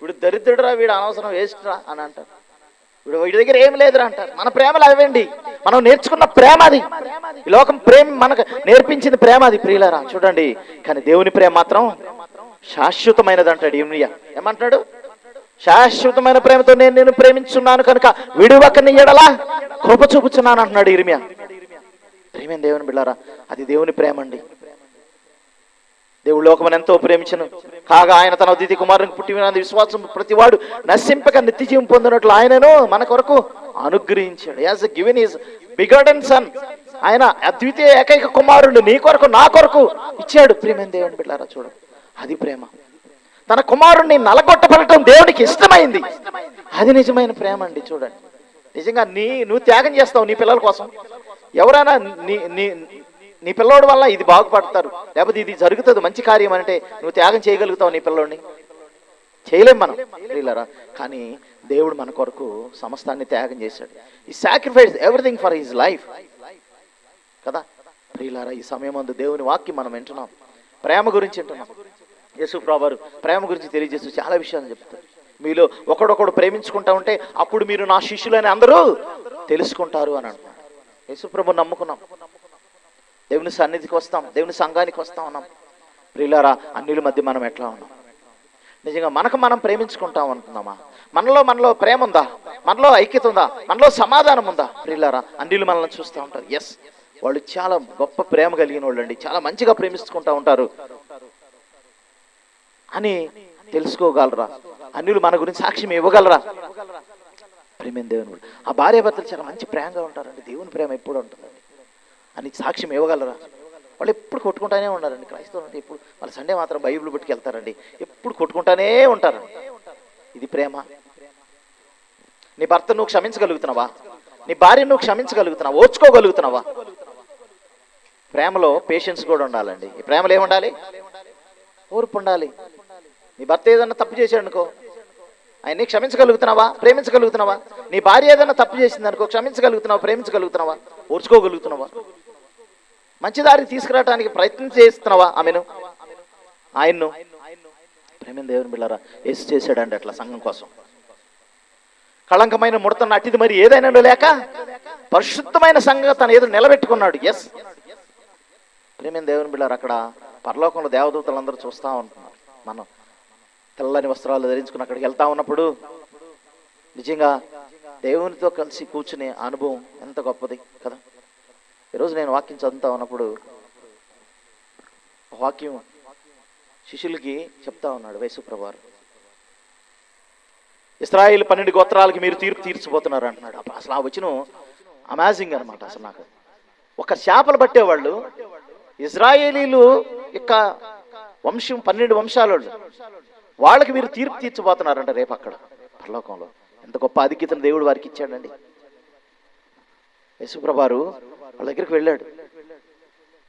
వీడు దరిద్రుడురా వీడు అనవసరం వేస్ట్ రా అని అంటారు. వీడు వీడి దగ్గర ఏం లేదురా అంటారు. మన ప్రేమలు అవండి మనం నేర్చుకున్న ప్రేమ అది. ఈ లోకం ప్రేమ మనకు నేర్పించింది ప్రేమ అది ప్రియులరా. చూడండి. కానీ దేవుని ప్రేమ మాత్రం శాశ్వతమైనది అంటాడు ఇమ్రియా ఏమంటాడు శాశ్వతమైన ప్రేమతో నేను నేను ప్రేమించున్నాను కనుక విడువకని ఎడలా కృప చూపుచున్నాను అంటున్నాడు ఇర్మియా ప్రేమేం దేవుని బిళ్ళారా అది దేవుని ప్రేమ అండి. దేవుడు లోకమని ఎంతో ప్రేమించను. కాగా ఆయన తన అతిథి కుమారునికి పుట్టిన విశ్వాసం ప్రతివాడు నశింపక నిత్య జీవం పొందినట్లు ఆయనను మన కొరకు అనుగ్రహించాడు. As given is begotten son ఆయన అద్వితీయ ఏకైక కుమారుడు నీ కొరకు నా కొరకు ఇచ్చాడు. ప్రేమేం దేవుని బిడ్డారా చూడు అది ప్రేమ. తన కుమారుణ్ణి నలగొట్టబడటం దేవునికి ఇష్టమైంది. అది నిజమైన ప్రేమ అండి చూడండి. నిజంగా నీ నువ్వు త్యాగం చేస్తావు నీ పిల్లల కోసం. ఎవరైనా నీ నీ నీ పిల్లోడి వల్ల ఇది బాగుపడతారు. లేకపోతే ఇది జరుగుతుంది మంచి కార్యం అంటే నువ్వు త్యాగం చేయగలుగుతావు నీ పిల్లోడిని. చేయలేం మనం ప్రియులారా. కానీ దేవుడు మన కొరకు సమస్తాన్ని త్యాగం చేశాడు. ఈ sacrifice everything for his life కదా? ప్రియులారా ఈ సమయం అందు దేవుని వాక్యం మనం వింటున్నాం. ప్రేమ గురించి వింటున్నాం. యేసు వారు ప్రేమ గురించి తెలియజేస్తూ చాలా విషయాలు చెప్తారు. మీలో ఒకడొకడు ప్రేమించుకుంటా ఉంటే అప్పుడు మీరు నా శిష్యులని అందరూ తెలుసుకుంటారు అని అంటున్నాడు యేసుప్రభు నమ్ముకున్నాం. దేవుని సన్నిధికి వస్తాం దేవుని సంఘానికి వస్తా ఉన్నాం. ప్రియులారా అన్నిల మధ్య మనం ఎట్లా ఉన్నాం? నిజంగా మనకు మనం ప్రేమించుకుంటాం అనుకుందామా మనలో మనలో ప్రేమ ఉందా? మనలో ఐక్యత ఉందా? మనలో సమాధానం ఉందా? ప్రియులారా అన్నిలు మనల్ని చూస్తూ ఉంటారు. ఎస్ వాళ్ళు చాలా గొప్ప ప్రేమ కలిగిన వాళ్ళు అండి చాలా మంచిగా ప్రేమించుకుంటా ఉంటారు. అని తెలుసుకోగలరా? అన్యులు మన గురించి సాక్ష్యం ఇవ్వగలరా? ప్రేమ దేవుని ఆ భార్యాభర్తలు చాలా మంచి ప్రేమగా ఉంటారండి. దేవుని ప్రేమ ఎప్పుడు ఉంటుందండి? అని సాక్ష్యం ఇవ్వగలరా? వాళ్ళు ఎప్పుడు కొట్టుకుంటానే ఉన్నారండి. క్రైస్తవులు అంటే ఎప్పుడు వాళ్ళు సండే మాత్రం బైబిల్ పట్టుకెళ్తారండి ఎప్పుడు కొట్టుకుంటానే ఉంటారు. ఇది ప్రేమ. నీ భర్త నువ్వు క్షమించగలుగుతున్నావా? నీ భార్య నువ్వు క్షమించగలుగుతున్నావా? ఓర్చుకోగలుగుతున్నావా? ప్రేమలో పేషెన్స్ కూడా ఉండాలండి. ఈ ప్రేమలో ఏముండాలి ఓర్పు ఉండాలి. నీ భర్త ఏదన్నా తప్పు చేశాడు అనుకో ఆయన్ని క్షమించగలుగుతున్నావా? ప్రేమించగలుగుతున్నావా? నీ భార్య ఏదైనా తప్పు చేసింది అనుకో క్షమించగలుగుతున్నావా? ప్రేమించగలుగుతున్నావా? ఓర్చుకోగలుగుతున్నావా? మంచిదారి తీసుకురావడానికి ప్రయత్నం చేస్తున్నావా ఆమెను? ఆయన్ను? ప్రేమ దేవుని బిళ్ళారా ఏసు చేశాడండి అట్లా సంఘం కోసం. కళంకమైన ముడతన్న అట్టిది మరి ఏదైనా లేక పరిశుద్ధమైన సంఘం తన ఏదో నిలబెట్టుకున్నాడు. ఎస్ ప్రేమ దేవుని బిళ్ళారు అక్కడ పరలోకంలో దేవదూతలందరూ చూస్తూ ఉంటున్నారు. మనం తెల్లని వస్త్రాలు ధరించుకుని అక్కడికి వెళ్తా ఉన్నప్పుడు నిజంగా దేవునితో కలిసి కూర్చునే అనుభవం ఎంత గొప్పది కదా? ఈరోజు నేను వాక్యం చదువుతా ఉన్నప్పుడు వాక్యం శిష్యులకి చెప్తా ఉన్నాడు వైసుప్రభారు ఇస్రాయిల్ పన్నెండు గోత్రాలకి మీరు తీర్పు తీర్చిపోతున్నారు అంటున్నాడు. అప్పుడు అసలు ఆ వచ్చిన అమాజింగ్ అనమాట అసలు నాకు. ఒక చేపలు పట్టేవాళ్ళు ఇజ్రాయేలీలు యొక్క వంశం పన్నెండు వంశాలు వాళ్ళకి మీరు తీర్పు తీర్చిపోతున్నారంట రేపు అక్కడ పరలోకంలో. ఎంత గొప్ప ఆధిక్యతను దేవుడు వారికి ఇచ్చాడండి. యశుప్రభారు వాళ్ళ దగ్గరికి వెళ్ళాడు.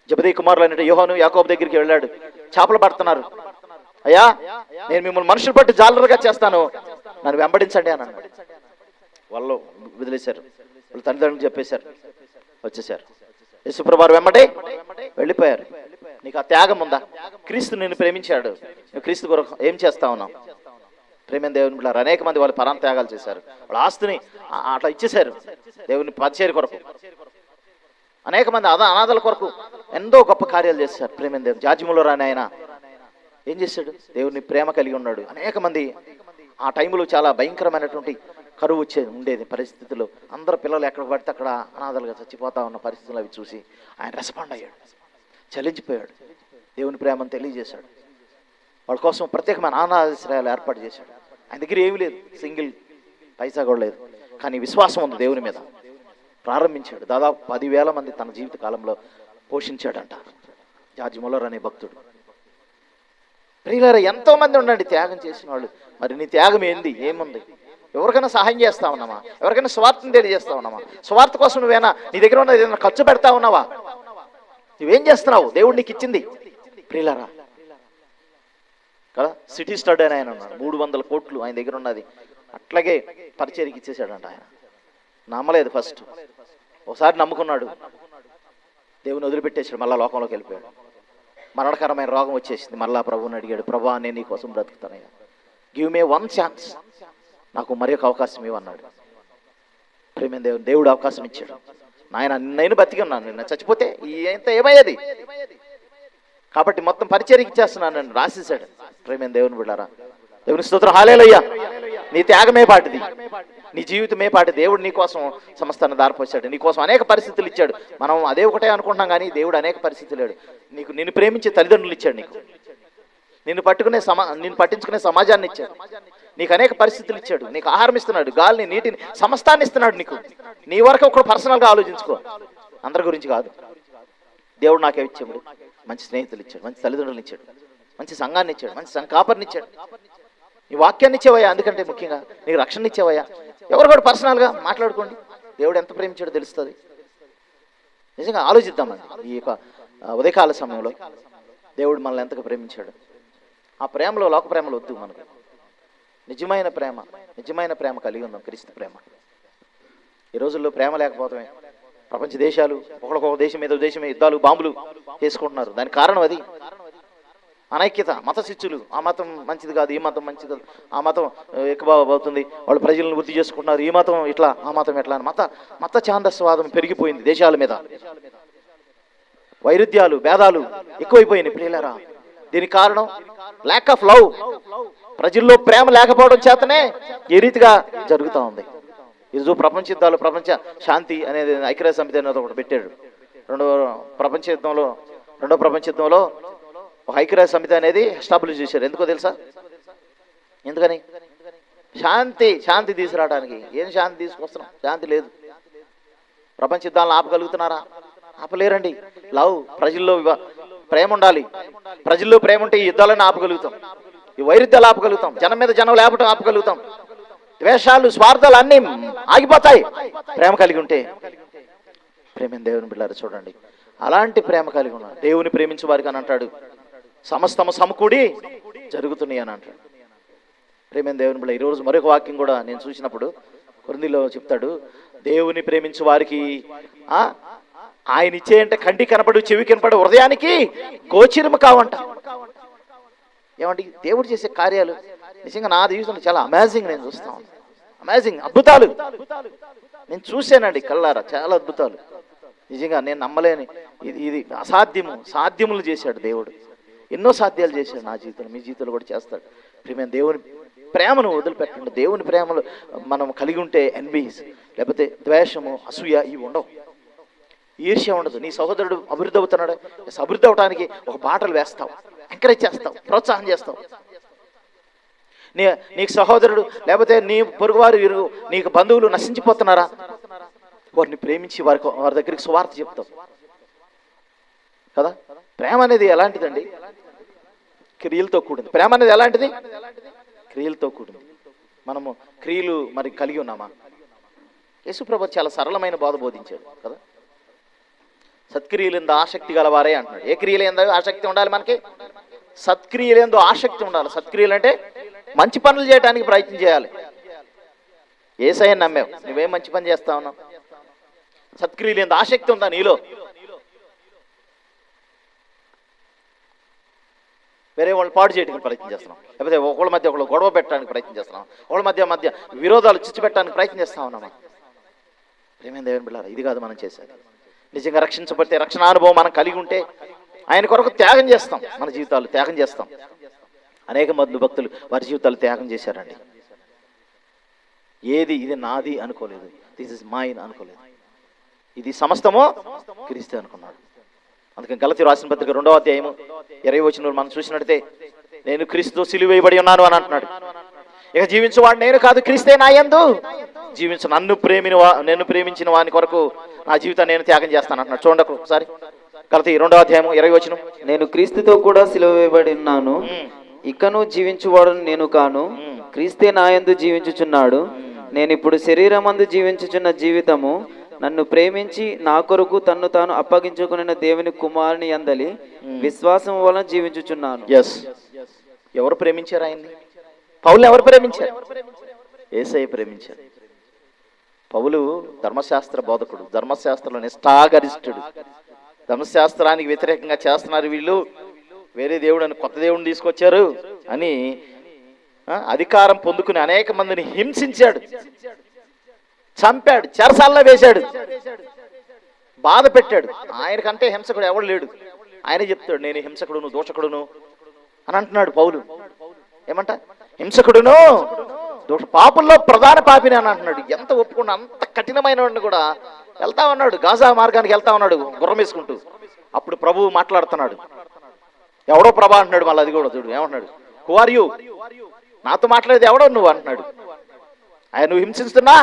జబదీ కుమారులు అనేట యోహాను యాకోబు దగ్గరికి వెళ్ళాడు. చేపలు పడుతున్నారు. అయ్యా నేను మిమ్మల్ని మనుషులు పట్టి జాలరుగా చేస్తాను. నన్ను వెంబడించండి అని అన్నాడు. వాళ్ళు వదిలేశారు. వాళ్ళ తల్లిదండ్రులు చెప్పేశారు. వచ్చేసారు యశుప్రభారు వెంబడి వెళ్ళిపోయారు. నీకు ఆ త్యాగం ఉందా? క్రీస్తు నిన్ను ప్రేమించాడు. క్రీస్తు కొరకు ఏం చేస్తా ఉన్నావు? ప్రేమ దేవుని బిడ్డలారా అనేక మంది వాళ్ళు పరాంత్యాగాలు చేశారు. వాళ్ళ ఆస్తిని అట్లా ఇచ్చేశారు. దేవుని పరిచయం కొరకు. అనేక మంది అదా అనాథల కొరకు ఎంతో గొప్ప కార్యాలు చేశారు. ప్రేమ దేవుని జాజిములో రాని ఆయన ఏం చేశాడు? దేవుని ప్రేమ కలిగి ఉన్నాడు. అనేక మంది ఆ టైంలో చాలా భయంకరమైనటువంటి కరువు వచ్చేది ఉండేది పరిస్థితుల్లో. అందరు పిల్లలు ఎక్కడ పడితే అక్కడ అనాథలుగా చచ్చిపోతా ఉన్న పరిస్థితులు అవి చూసి ఆయన రెస్పాండ్ అయ్యాడు. చలించిపోయాడు. దేవుని ప్రేమను తెలియజేశాడు. వాళ్ళ కోసం ప్రత్యేకమైన అనాథాశ్రయాలు ఏర్పాటు చేశాడు. ఆయన దగ్గర ఏమీ లేదు. సింగిల్. పైసా కూడా లేదు. కానీ విశ్వాసం ఉంది దేవుని మీద. ప్రారంభించాడు. దాదాపు పదివేల మంది తన జీవిత కాలంలో పోషించాడంట. జార్జ్ మొలర్ అనే భక్తుడు. ప్రియులారా ఎంతోమంది ఉండండి త్యాగం చేసిన వాళ్ళు. మరి నీ త్యాగం ఏంది? ఏముంది? ఎవరికైనా సహాయం చేస్తా ఉన్నామా ఎవరికైనా స్వార్థం తెలియజేస్తా ఉన్నామా స్వార్థ కోసం నువ్వేనా నీ దగ్గర ఉన్న ఏదైనా ఖర్చు పెడతా ఉన్నావా? నువ్వేం చేస్తున్నావు? దేవుడు నీకు ఇచ్చింది. ప్రియులారా కదా సిటీ స్టడ్ అని ఆయన ఉన్నాడు. మూడు వందల కోట్లు ఆయన దగ్గర ఉన్నది. అట్లాగే పరిచయకి ఇచ్చేసాడంట ఆయన. నమ్మలేదు ఫస్ట్. ఒకసారి నమ్ముకున్నాడు. దేవుని వదిలిపెట్టేసాడు మళ్ళా లోకంలోకి వెళ్ళిపోయాడు. మరణకరమైన రోగం వచ్చేసింది. మళ్ళా ప్రభువుని అడిగాడు ప్రభా నేను నీ కోసం బ్రతుకుతానయ్యా. గివ్ మే వన్ ఛాన్స్ నాకు మరి ఒక అవకాశం ఇవ్వన్నాడు. ప్రేమ దేవుడు దేవుడు అవకాశం ఇచ్చాడు. నాయన నేను బతికి ఉన్నాను. నిన్న చచ్చిపోతే ఇంత ఏమయ్యేది? కాబట్టి మొత్తం పరిచయం ఇచ్చేస్తున్నాను నన్ను రాసేసాడు ప్రేమ దేవుని బిళ్ళారా దేవుని స్తోత్రం. హాలేలయ్యా నీ త్యాగమే పాటిది. నీ జీవితమే పాటి దేవుడు నీ కోసం సమస్తాన్ని దారిపోసాడు. నీ కోసం అనేక పరిస్థితులు ఇచ్చాడు. మనం అదే ఒకటే అనుకుంటున్నాం కానీ దేవుడు అనేక పరిస్థితులు లేడు నీకు నిన్ను ప్రేమించే తల్లిదండ్రులు ఇచ్చాడు నీకు. నిన్ను పట్టుకునే సమా నిన్ను పట్టించుకునే సమాజాన్ని ఇచ్చాడు. నీకు అనేక పరిస్థితులు ఇచ్చాడు. నీకు ఆహారం ఇస్తున్నాడు. గాలిని నీటిని సమస్తాన్ని ఇస్తున్నాడు నీకు. నీ వరకు ఒకడు పర్సనల్గా ఆలోచించుకో. అందరి గురించి కాదు. దేవుడు నాకే ఇచ్చాడు. మంచి స్నేహితులు ఇచ్చాడు. మంచి తల్లిదండ్రులు ఇచ్చాడు. మంచి సంఘాన్ని ఇచ్చాడు. మంచి సంఘ కాపరిని ఇచ్చాడు. నీ వాక్యాన్ని ఇచ్చేవయ్యా అందుకంటే ముఖ్యంగా నీకు రక్షణ ఇచ్చేవయ్యా. ఎవరు కూడా పర్సనల్గా మాట్లాడుకోండి. దేవుడు ఎంత ప్రేమించాడో తెలుస్తుంది. నిజంగా ఆలోచిద్దామండి. ఈ యొక్క ఉదయకాల సమయంలో దేవుడు మనల్ని ఎంతగా ప్రేమించాడు. ఆ ప్రేమలో లోక ప్రేమలు వద్దు మనకు. నిజమైన ప్రేమ నిజమైన ప్రేమ కలిగి ఉందాం క్రీస్తు ప్రేమ. ఈ రోజుల్లో ప్రేమ లేకపోవడమే ప్రపంచ దేశాలు ఒకరికొక దేశం మీద దేశమే యుద్ధాలు బాంబులు చేసుకుంటున్నారు. దానికి కారణం అది. అనైక్యత మత శిష్యులు ఆ మతం మంచిది కాదు ఈ మతం మంచిది కాదు. ఆ మతం ఎక్కువ అవుతుంది. వాళ్ళు ప్రజలను వృద్ధి చేసుకుంటున్నారు. ఈ మతం ఇట్లా ఆ మతం ఎట్లా అని. మత మత ఛాందస్వాదం పెరిగిపోయింది దేశాల మీద. వైరుధ్యాలు భేదాలు ఎక్కువైపోయినాయి ప్రియులరా. దీనికి కారణం ల్యాక్ ఆఫ్ లవ్ ప్రజల్లో ప్రేమ లేకపోవడం చేతనే ఈ రీతిగా జరుగుతూ ఉంది. ఈరోజు ప్రపంచ యుద్ధాలు ప్రపంచ శాంతి అనేది ఐక్యరాజ్య సమితి అనేది ఒకటి పెట్టాడు. రెండో ప్రపంచ యుద్ధంలో రెండో ప్రపంచ యుద్ధంలో ఒక ఐక్యరాజ్య సమితి అనేది ఎస్టాబ్లిష్ చేశారు. ఎందుకో తెలుసా? ఎందుకని? శాంతి శాంతి తీసుకురావడానికి. ఏం శాంతి తీసుకొస్తున్నాం? శాంతి లేదు. ప్రపంచ యుద్ధాలను ఆపగలుగుతున్నారా? ఆపలేరండి. లవ్ ప్రజల్లో ప్రేమ ఉండాలి. ప్రజల్లో ప్రేమ ఉంటే ఈ యుద్ధాలను ఆపగలుగుతాం. ఈ వైరుధ్యాలు ఆపగలుగుతాం. జనం మీద జనం లేపటం ఆపగలుగుతాం. ద్వేషాలు స్వార్థాలు అన్నీ ఆగిపోతాయి. ప్రేమ కలిగి ఉంటే ప్రేమ దేవుని బిడ్డారు చూడండి. అలాంటి ప్రేమ కలిగి ఉన్నాడు దేవుని ప్రేమించే వారికి అని అంటాడు. సమస్తము సమకూడి జరుగుతున్నాయి అని అంటాడు. ప్రేమైన దేవుని బిడ్డ ఈరోజు మరొక వాక్యం కూడా నేను చూసినప్పుడు కొరిందిలో చెప్తాడు దేవుని ప్రేమించు వారికి ఆయన ఆయన ఇచ్చేయంటే కంటి కనపడు చెవి కనపడు హృదయానికి గోచరము కావంట. ఏమంటే దేవుడు చేసే కార్యాలు నిజంగా నా జీవితంలో చాలా అమేజింగ్ నేను చూస్తాను అమేజింగ్ అద్భుతాలు. నేను చూశానండి కళ్ళారా చాలా అద్భుతాలు. నిజంగా నేను నమ్మలేని ఇది ఇది అసాధ్యము సాధ్యములు చేశాడు దేవుడు. ఎన్నో సాధ్యాలు చేశాడు నా జీవితంలో మీ జీవితంలో కూడా చేస్తాడు. ప్రేమ దేవుని ప్రేమను వదిలిపెట్టండి దేవుని ప్రేమలు మనం కలిగి ఉంటే ఎన్బీస్ లేకపోతే ద్వేషము అసూయ ఇవి ఉండవు. ఈర్ష్య ఉండదు. నీ సహోదరుడు అభివృద్ధి అవుతున్నాడు. అభివృద్ధి అవడానికి ఒక బాటలు వేస్తావు. ఎంకరేజ్ చేస్తావు. ప్రోత్సాహం చేస్తావు. నీ నీకు సహోదరుడు లేకపోతే నీ పొరుగువారు వీరు నీకు బంధువులు నశించిపోతున్నారా? వారిని ప్రేమించి వారికి వారి దగ్గరికి సువార్త చెప్తావు. కదా? ప్రేమ అనేది ఎలాంటిదండి? క్రియలతో కూడింది. ప్రేమ అనేది ఎలాంటిది? క్రియలతో కూడింది. మనము క్రియలు మరి కలిగి ఉన్నామా? యేసుప్రభు చాలా సరళమైన బోధ బోధించాడు కదా? సత్క్రియలందు ఆసక్తి గలవారే అంటున్నాడు. ఏ క్రియలు ఏందో ఆసక్తి ఉండాలి మనకి? సత్క్రియలేందో ఆసక్తి ఉండాలి. సత్క్రియలు అంటే మంచి పనులు చేయడానికి ప్రయత్నం చేయాలి. ఏసయ్య నమ్మావు. నువ్వేం మంచి పని చేస్తా ఉన్నావు? సత్క్రియలేందో ఆసక్తి ఉందా నీలో? వేరే వాళ్ళు పాడు చేయడానికి ప్రయత్నం చేస్తున్నాం. లేకపోతే ఒకళ్ళ మధ్య ఒకళ్ళు గొడవ పెట్టడానికి ప్రయత్నం చేస్తున్నాం. ఒకళ్ళ మధ్య మధ్య విరోధాలు చిచ్చు పెట్టడానికి ప్రయత్నం చేస్తా ఉన్నామా ప్రేమైన దేవుని బిళ్ళారా? ఇది కాదు మనం చేసేది. నిజంగా రక్షించబడితే రక్షణ అనుభవం మనం కలిగి ఉంటే ఆయన కొరకు త్యాగం చేస్తాం. మన జీవితాలు త్యాగం చేస్తాం. అనేక మంది భక్తులు వారి జీవితాలు త్యాగం చేశారండి. ఏది ఇది నాది అనుకోలేదు. దిస్ ఇస్ మైన్ అనుకోలేదు. ఇది సమస్తము క్రీస్తే అనుకున్నాడు. అందుకని గలతి రాసిన పత్రిక రెండవ అధ్యాయము ఇరవై వచ్చిన మనం చూసినట్టయితే నేను క్రీస్తు సిలువేయబడి ఉన్నాను అని అంటున్నాడు. ఇక జీవించువాడు నేను కాదు క్రీస్తే నా యందు. జీవించు నన్ను ప్రేమిని నన్ను ప్రేమించిన వాని కొరకు నా జీవితాన్ని నేను త్యాగం చేస్తాను అంటున్నాడు. చూడండి ఒకసారి. గలతి రెండవ అధ్యాయము ఇరవై వచ్చిన నేను క్రీస్తుతో కూడా సిలువ వేయబడి ఉన్నాను. ఇకను జీవించువాడను నేను కాను. క్రీస్తే నాయందు జీవించుచున్నాడు. నేను ఇప్పుడు శరీరమందు జీవించుచున్న జీవితము. నన్ను ప్రేమించి నా కొరకు తన్ను తాను అప్పగించుకున్న దేవుని కుమారుని అందలి విశ్వాసం వలన జీవించుచున్నాను. ఎస్ ఎవరు ప్రేమించారు ఆయన్ని? పౌలు ఎవరు ప్రేమించారు? ఏసై ప్రేమించారు. పౌలు ధర్మశాస్త్ర బోధకుడు ధర్మశాస్త్రంలో నిష్ఠాగరిష్ఠుడు. ధర్మశాస్త్రానికి వ్యతిరేకంగా చేస్తున్నారు వీళ్ళు. వేరే దేవుడు అని కొత్త దేవుడిని తీసుకొచ్చారు అని అధికారం పొందుకుని అనేక మందిని హింసించాడు. చంపాడు చెరసాల్లో వేశాడు. బాధ పెట్టాడు. ఆయనకంటే హింసకుడు ఎవడు లేడు. ఆయన చెప్తాడు నేను హింసకుడును దోషకుడును అని అంటున్నాడు పౌలు. ఏమంట? హింసకుడును దోష పాపుల్లో ప్రధాన పాపిని అని అంటున్నాడు. ఎంత ఒప్పుకున్నా అంత కఠినమైన కూడా వెళ్తా ఉన్నాడు. గాజా మార్గానికి వెళ్తా ఉన్నాడు గుర్రం వేసుకుంటూ. అప్పుడు ప్రభువు మాట్లాడుతున్నాడు. ఎవడో ప్రభా అంటున్నాడు. మళ్ళీ అది కూడా చూడు ఏమంటున్నాడు? హు ఆర్ యూ నాతో మాట్లాడేది ఎవడో నువ్వు అంటున్నాడు. ఆయన నువ్వు హింసిస్తున్నా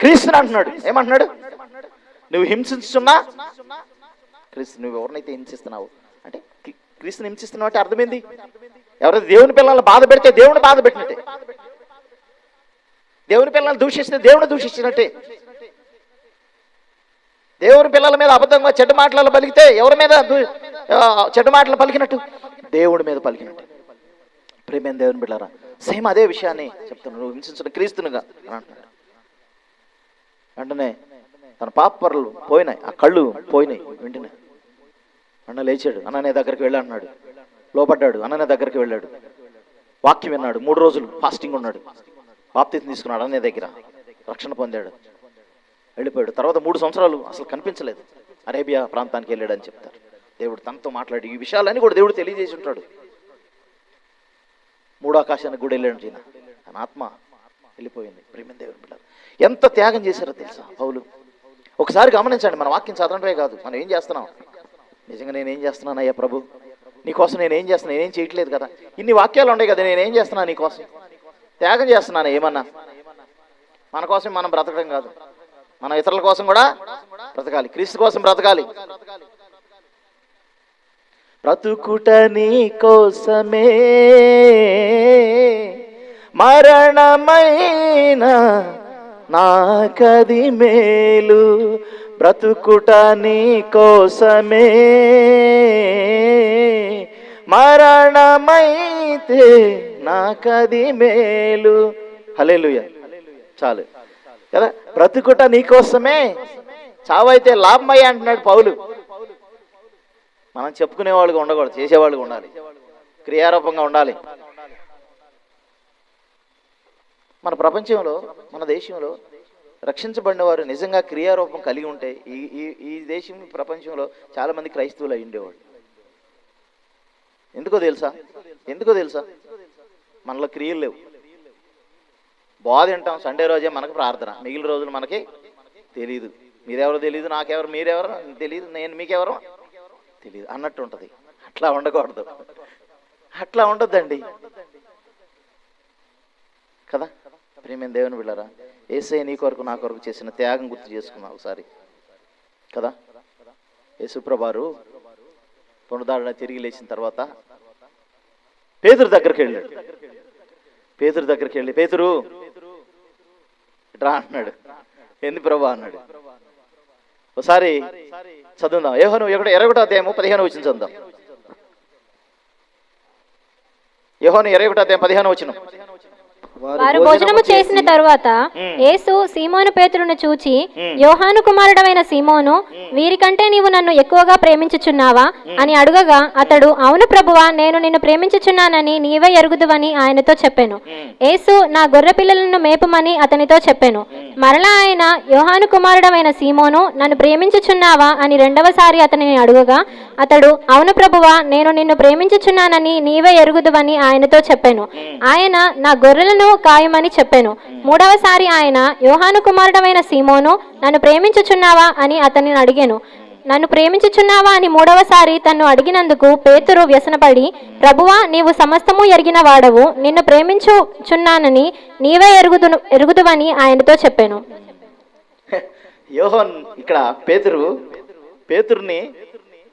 క్రీస్తుని అంటున్నాడు. ఏమంటున్నాడు? నువ్వు హింసిస్తున్నా క్రీస్తు నువ్వు ఎవరినైతే హింసిస్తున్నావు? అంటే క్రీస్తుని హింసిస్తున్నావు అంటే అర్థమైంది? ఎవరైతే దేవుని పిల్లల్ని బాధ పెడితే దేవుని బాధ పెట్టినట్టే. దేవుని పిల్లల్ని దూషిస్తే దేవుని దూషించినట్టే. దేవుని పిల్లల మీద అబద్ధంగా చెడ్డ మాటలు పలికితే ఎవరి మీద దూ- చెడ్డ మాటలు పలికినట్టు? దేవుడి మీద పలికినట్టు. ప్రేమైన దేవుని బిడ్డారా? సేమ్ అదే విషయాన్ని చెప్తున్నాను. నువ్వు హింసించిన క్రీస్తునుగా అని అంటున్నాడు. వెంటనే తన పాపర్లు పోయినాయి. ఆ కళ్ళు పోయినాయి వెంటనే. అన్న లేచాడు. అన్ననే దగ్గరికి వెళ్ళాడు లోపడ్డాడు. అన్ననే దగ్గరికి వెళ్ళాడు. వాక్యం విన్నాడు. మూడు రోజులు ఫాస్టింగ్ ఉన్నాడు. బాప్తీసం తీసుకున్నాడు అన్నయ్య దగ్గర. రక్షణ పొందాడు. వెళ్ళిపోయాడు. తర్వాత మూడు సంవత్సరాలు అసలు కనిపించలేదు. అరేబియా ప్రాంతానికి వెళ్ళాడని చెప్తారు. దేవుడు తనతో మాట్లాడి ఈ విషయాలన్నీ కూడా దేవుడు తెలియజేసి ఉంటాడు. మూడు ఆకాశానికి కూడా వెళ్ళాడు ఈయన. తన ఆత్మ వెళ్ళిపోయింది. ప్రేమ దేవుని పిల్లలు ఎంత త్యాగం చేశారో తెలుసా పౌలు? ఒకసారి గమనించండి మన వాక్యం చదవడమే కాదు. మనం ఏం చేస్తున్నాం? నిజంగా నేను ఏం చేస్తున్నాను అయ్యా ప్రభు? నీకోసం నేను ఏం చేస్తున్నా? నేనేం చేయట్లేదు కదా? ఇన్ని వాక్యాలు ఉన్నాయి కదా నేనేం చేస్తున్నా నీకోసం త్యాగం చేస్తున్నాను? ఏమన్నా? మన కోసం మనం బ్రతకడం కాదు. మన ఇతరుల కోసం కూడా బ్రతకాలి. క్రీస్తు కోసం బ్రతకాలి. బ్రతుకుట నీ కోసమే. మరణమైన నాకది మేలు బ్రతుకుట నీ కోసమే. మరణమైతే నాకది మేలు. హలేలుయ చాలు. కదా? బ్రతుకుట నీకోసమే చావైతే లాభమయ్య అంటున్నాడు పౌలు. మనం చెప్పుకునే వాళ్ళుగా ఉండకూడదు చేసేవాళ్ళుగా ఉండాలి. క్రియారూపంగా ఉండాలి. మన ప్రపంచంలో మన దేశంలో రక్షించబడిన వారు నిజంగా క్రియారూపం కలిగి ఉంటే ఈ ఈ ఈ దేశం ప్రపంచంలో చాలామంది క్రైస్తవులు అయి ఉండేవాళ్ళు. ఎందుకో తెలుసా? ఎందుకో తెలుసా? మనలో క్రియలు లేవు. బాధ వింటాం సండే రోజే మనకు ప్రార్థన. మిగిలిన రోజులు మనకి తెలియదు మీరెవరో తెలియదు నాకెవరు మీరెవరు తెలియదు నేను మీకెవరు తెలియదు అన్నట్టు ఉంటుంది. అట్లా ఉండకూడదు. అట్లా ఉండొద్దండి. కదా? ప్రేమైన దేవుని బిళ్ళరా? ఏసై నీ కొరకు నా కొరకు చేసిన త్యాగం గుర్తు చేసుకున్నాం ఒకసారి. కదా? యేసుప్రభారు పునరుదారణ తిరిగి లేచిన తర్వాత పేదరు దగ్గరికి వెళ్ళాడు. పేదరు దగ్గరికి వెళ్ళి పేదరు ఇట్రా అన్నాడు. ఎందు ప్రభా అన్నాడు. ఒకసారి చదువుదాం. యోహను ఒకటి ఇరవై ఒకటో అధ్యాయము పదిహేను వచ్చిన చదువుదాం. యోహను ఇరవై ఒకటో అధ్యాయం పదిహేను వచ్చిన వారు భోజనము చేసిన తరువాత యేసు సీమోను పేతురును చూచి యోహాను కుమారుడమైన సీమోను వీరికంటే నీవు నన్ను ఎక్కువగా ప్రేమించుచున్నావా? అని అడుగగా అతడు అవును ప్రభువా నేను నిన్ను ప్రేమించుచున్నానని నీవే ఎరుగుదువని ఆయనతో చెప్పాను. యేసు నా గొర్రె పిల్లలను మేపమని అతనితో చెప్పాను. మరలా ఆయన యోహాను కుమారుడమైన సీమోను నన్ను ప్రేమించుచున్నావా? అని రెండవసారి అతనిని అడుగగా అతడు అవును ప్రభువా నేను నిన్ను ప్రేమించుచున్నానని నీవే ఎరుగుదువని ఆయనతో చెప్పాను. ఆయన నా గొర్రెలను ఖాయమని చెప్పాను. మూడవసారి ఆయన యోహాను కుమారుడమైన సీమోను నన్ను ప్రేమించుచున్నావా అని అతనిని అడిగాను. నన్ను ప్రేమించుచున్నావా అని మూడవసారి తన్ను అడిగినందుకు పేతురు వ్యసనపడి ప్రభువా నీవు సమస్తము ఎరిగిన వాడవు నిన్ను ప్రేమించుచున్నానని నీవే ఎరుగుదు ఎరుగుదువని ఆయనతో చెప్పాను. యోహన్ ఇక్కడ పేతురు పేతుర్ని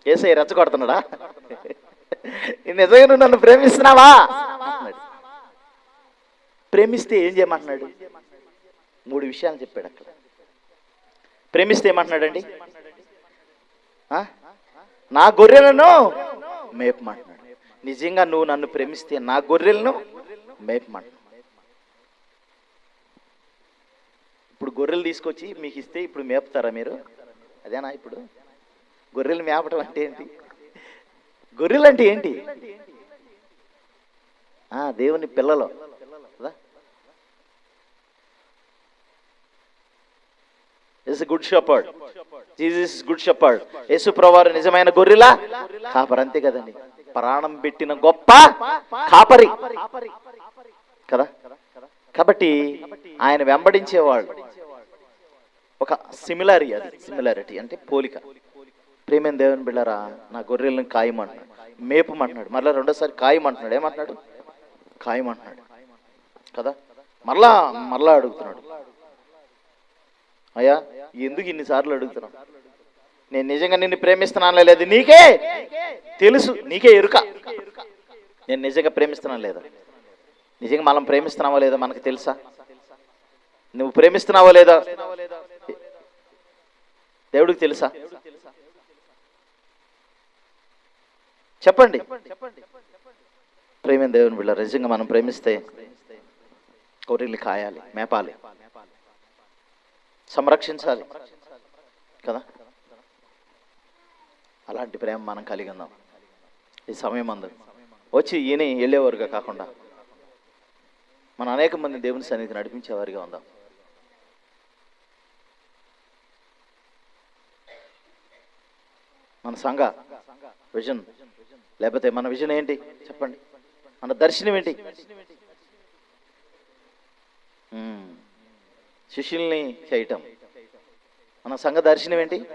ఏసై రెచ్చగొడుతున్నాడా? నిజంగా నువ్వు నన్ను ప్రేమిస్తున్నావా? ప్రేమిస్తే ఏం చేయమంటున్నాడు? మూడు విషయాలు చెప్పాడు అక్కడ. ప్రేమిస్తే ఏమంటున్నాడండి? నా గొర్రెలను మేపమంటున్నాడు. నిజంగా నువ్వు నన్ను ప్రేమిస్తే నా గొర్రెలను మేపమంటున్నాడు. ఇప్పుడు గొర్రెలు తీసుకొచ్చి మీకు ఇస్తే ఇప్పుడు మేపుతారా మీరు? అదేనా ఇప్పుడు? గొర్రెలు మేపటం అంటే ఏంటి? గొర్రెలు అంటే ఏంటి దేవుని పిల్లలు. Is good shepherd Jesus good shepherd Yesu ప్రవారు నిజమైన గొర్రెలా? కాపరి అంతే కదండి. ప్రాణం పెట్టిన గొప్ప కాపరి. కదా? కాబట్టి ఆయన వెంబడించేవాళ్ళు ఒక సిమిలారి అది సిమిలారిటీ అంటే పోలిక. ప్రేమేం దేవుని బిళ్ళరా? నా గొర్రెలను కాయమంటున్నాడు. మేపమంటున్నాడు. మరలా రెండోసారి కాయమంటున్నాడు. ఏమంటున్నాడు? కాయమంటున్నాడు. కదా? మరలా మరలా అడుగుతున్నాడు. అయ్యా ఎందుకు ఇన్నిసార్లు అడుగుతున్నావు? నేను నిజంగా నిన్ను ప్రేమిస్తున్నాను లేదు? నీకే తెలుసు నీకే ఎరుక. నేను నిజంగా ప్రేమిస్తున్నాను లేదా? నిజంగా మనం ప్రేమిస్తున్నావా లేదా మనకు తెలుసా? నువ్వు ప్రేమిస్తున్నావా లేదా? దేవుడికి తెలుసా? చెప్పండి. ప్రేమ దేవుని బిళ్ళ నిజంగా మనం ప్రేమిస్తే కోరిల్ని కాయాలి మేపాలి. సంరక్షించాలి. కదా? అలాంటి ప్రేమ మనం కలిగి ఉందాం. ఈ సమయం అందు వచ్చి ఈయన వెళ్ళేవారుగా కాకుండా. మన అనేక మంది దేవుని సన్నిధికి నడిపించేవారిగా ఉందాం. మన సంఘ విజన్ లేకపోతే మన విజన్ ఏంటి? చెప్పండి. మన దర్శనం ఏంటి? శిష్యుల్ని చేయటం. మన సంఘ దర్శనం ఏంటి?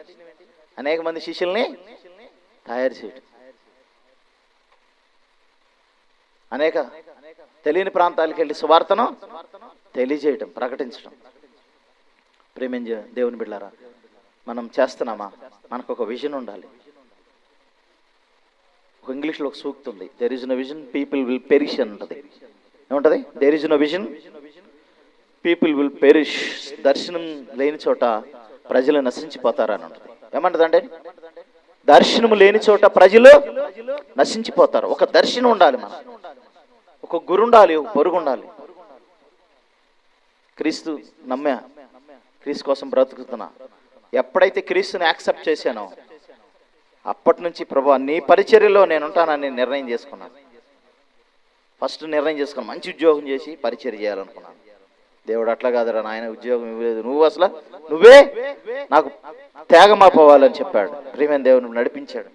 అనేక మంది శిష్యుల్ని తయారు చేయటం. అనేక తెలియని ప్రాంతాలకు వెళ్ళి సువార్తను తెలియజేయటం ప్రకటించడం ప్రేమించ దేవుని బిడ్డారా మనం చేస్తున్నామా? మనకు ఒక విజన్ ఉండాలి. ఒక ఇంగ్లీష్లో ఒక సూక్తి ఉంది. There is no vision people will perish అని ఉంటుంది. ఏముంటుంది? There is no vision people will perish దర్శనం లేని చోట ప్రజలు నశించిపోతారని ఉంటుంది ఏమంటదండి? దర్శనం లేని చోట ప్రజలు నశించిపోతారు. ఒక దర్శనం ఉండాలి మనం. ఒక గురు ఉండాలి ఒక పొరుగు ఉండాలి. క్రీస్తు నమ్మా క్రీస్తు కోసం బ్రతుకుతున్నా ఎప్పుడైతే క్రీస్తుని యాక్సెప్ట్ చేశానో అప్పటి నుంచి ప్రభా నీ పరిచర్యలో నేను ఉంటానని నిర్ణయం చేసుకున్నాను. ఫస్ట్ నిర్ణయం చేసుకున్నాను. మంచి ఉద్యోగం చేసి పరిచర్య చేయాలనుకున్నాను. దేవుడు అట్లా కాదురా నాయన ఉద్యోగం ఇవ్వలేదు. నువ్వు అసలు నువ్వే నాకు త్యాగమాపోవాలని చెప్పాడు. ప్రియమైన దేవుని నడిపించాడు.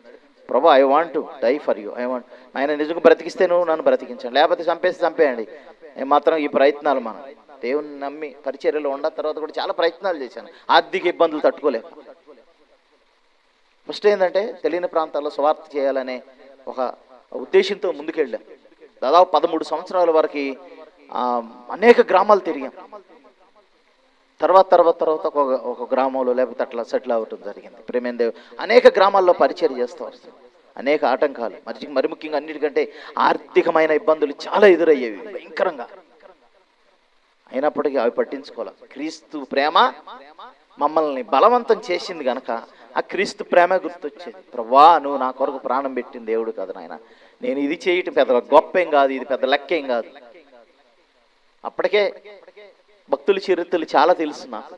ప్రభు I want to die for you I want ఆయన నిజంగా బ్రతికిస్తే నువ్వు నన్ను బ్రతికించండి. లేకపోతే చంపేసి చంపేయండి. మాత్రం ఈ ప్రయత్నాలు మనం దేవుని నమ్మి పరిచర్యలో ఉన్న తర్వాత కూడా చాలా ప్రయత్నాలు చేశాను. ఆర్థిక ఇబ్బందులు తట్టుకోలేక. ఫస్ట్ ఏంటంటే తెలియని ప్రాంతాల్లో స్వార్థ చేయాలనే ఒక ఉద్దేశంతో ముందుకెళ్ళాం. దాదాపు పదమూడు సంవత్సరాల వరకు అనేక గ్రామాలు తిరిగాం. తర్వాత తర్వాత తర్వాత ఒక ఒక గ్రామంలో లేకపోతే అట్లా సెటిల్ అవ్వటం జరిగింది. ప్రేమేందేవ్ అనేక గ్రామాల్లో పరిచయం చేస్తూ. వస్తాం అనేక ఆటంకాలు. మరి మరి ముఖ్యంగా అన్నిటికంటే ఆర్థికమైన ఇబ్బందులు చాలా ఎదురయ్యేవి భయంకరంగా. అయినప్పటికీ అవి పట్టించుకోవాలి క్రీస్తు ప్రేమ మమ్మల్ని బలవంతం చేసింది గనక ఆ క్రీస్తు ప్రేమ గుర్తొచ్చేది. ప్రవ్వా నువ్వు నా కొరకు ప్రాణం పెట్టిన దేవుడు కాదు నాయన. నేను ఇది చేయటం పెద్ద గొప్ప ఏం కాదు ఇది పెద్ద లెక్కేం కాదు. అప్పటికే భక్తుల చరిత్రలు చాలా తెలుసు నాకు.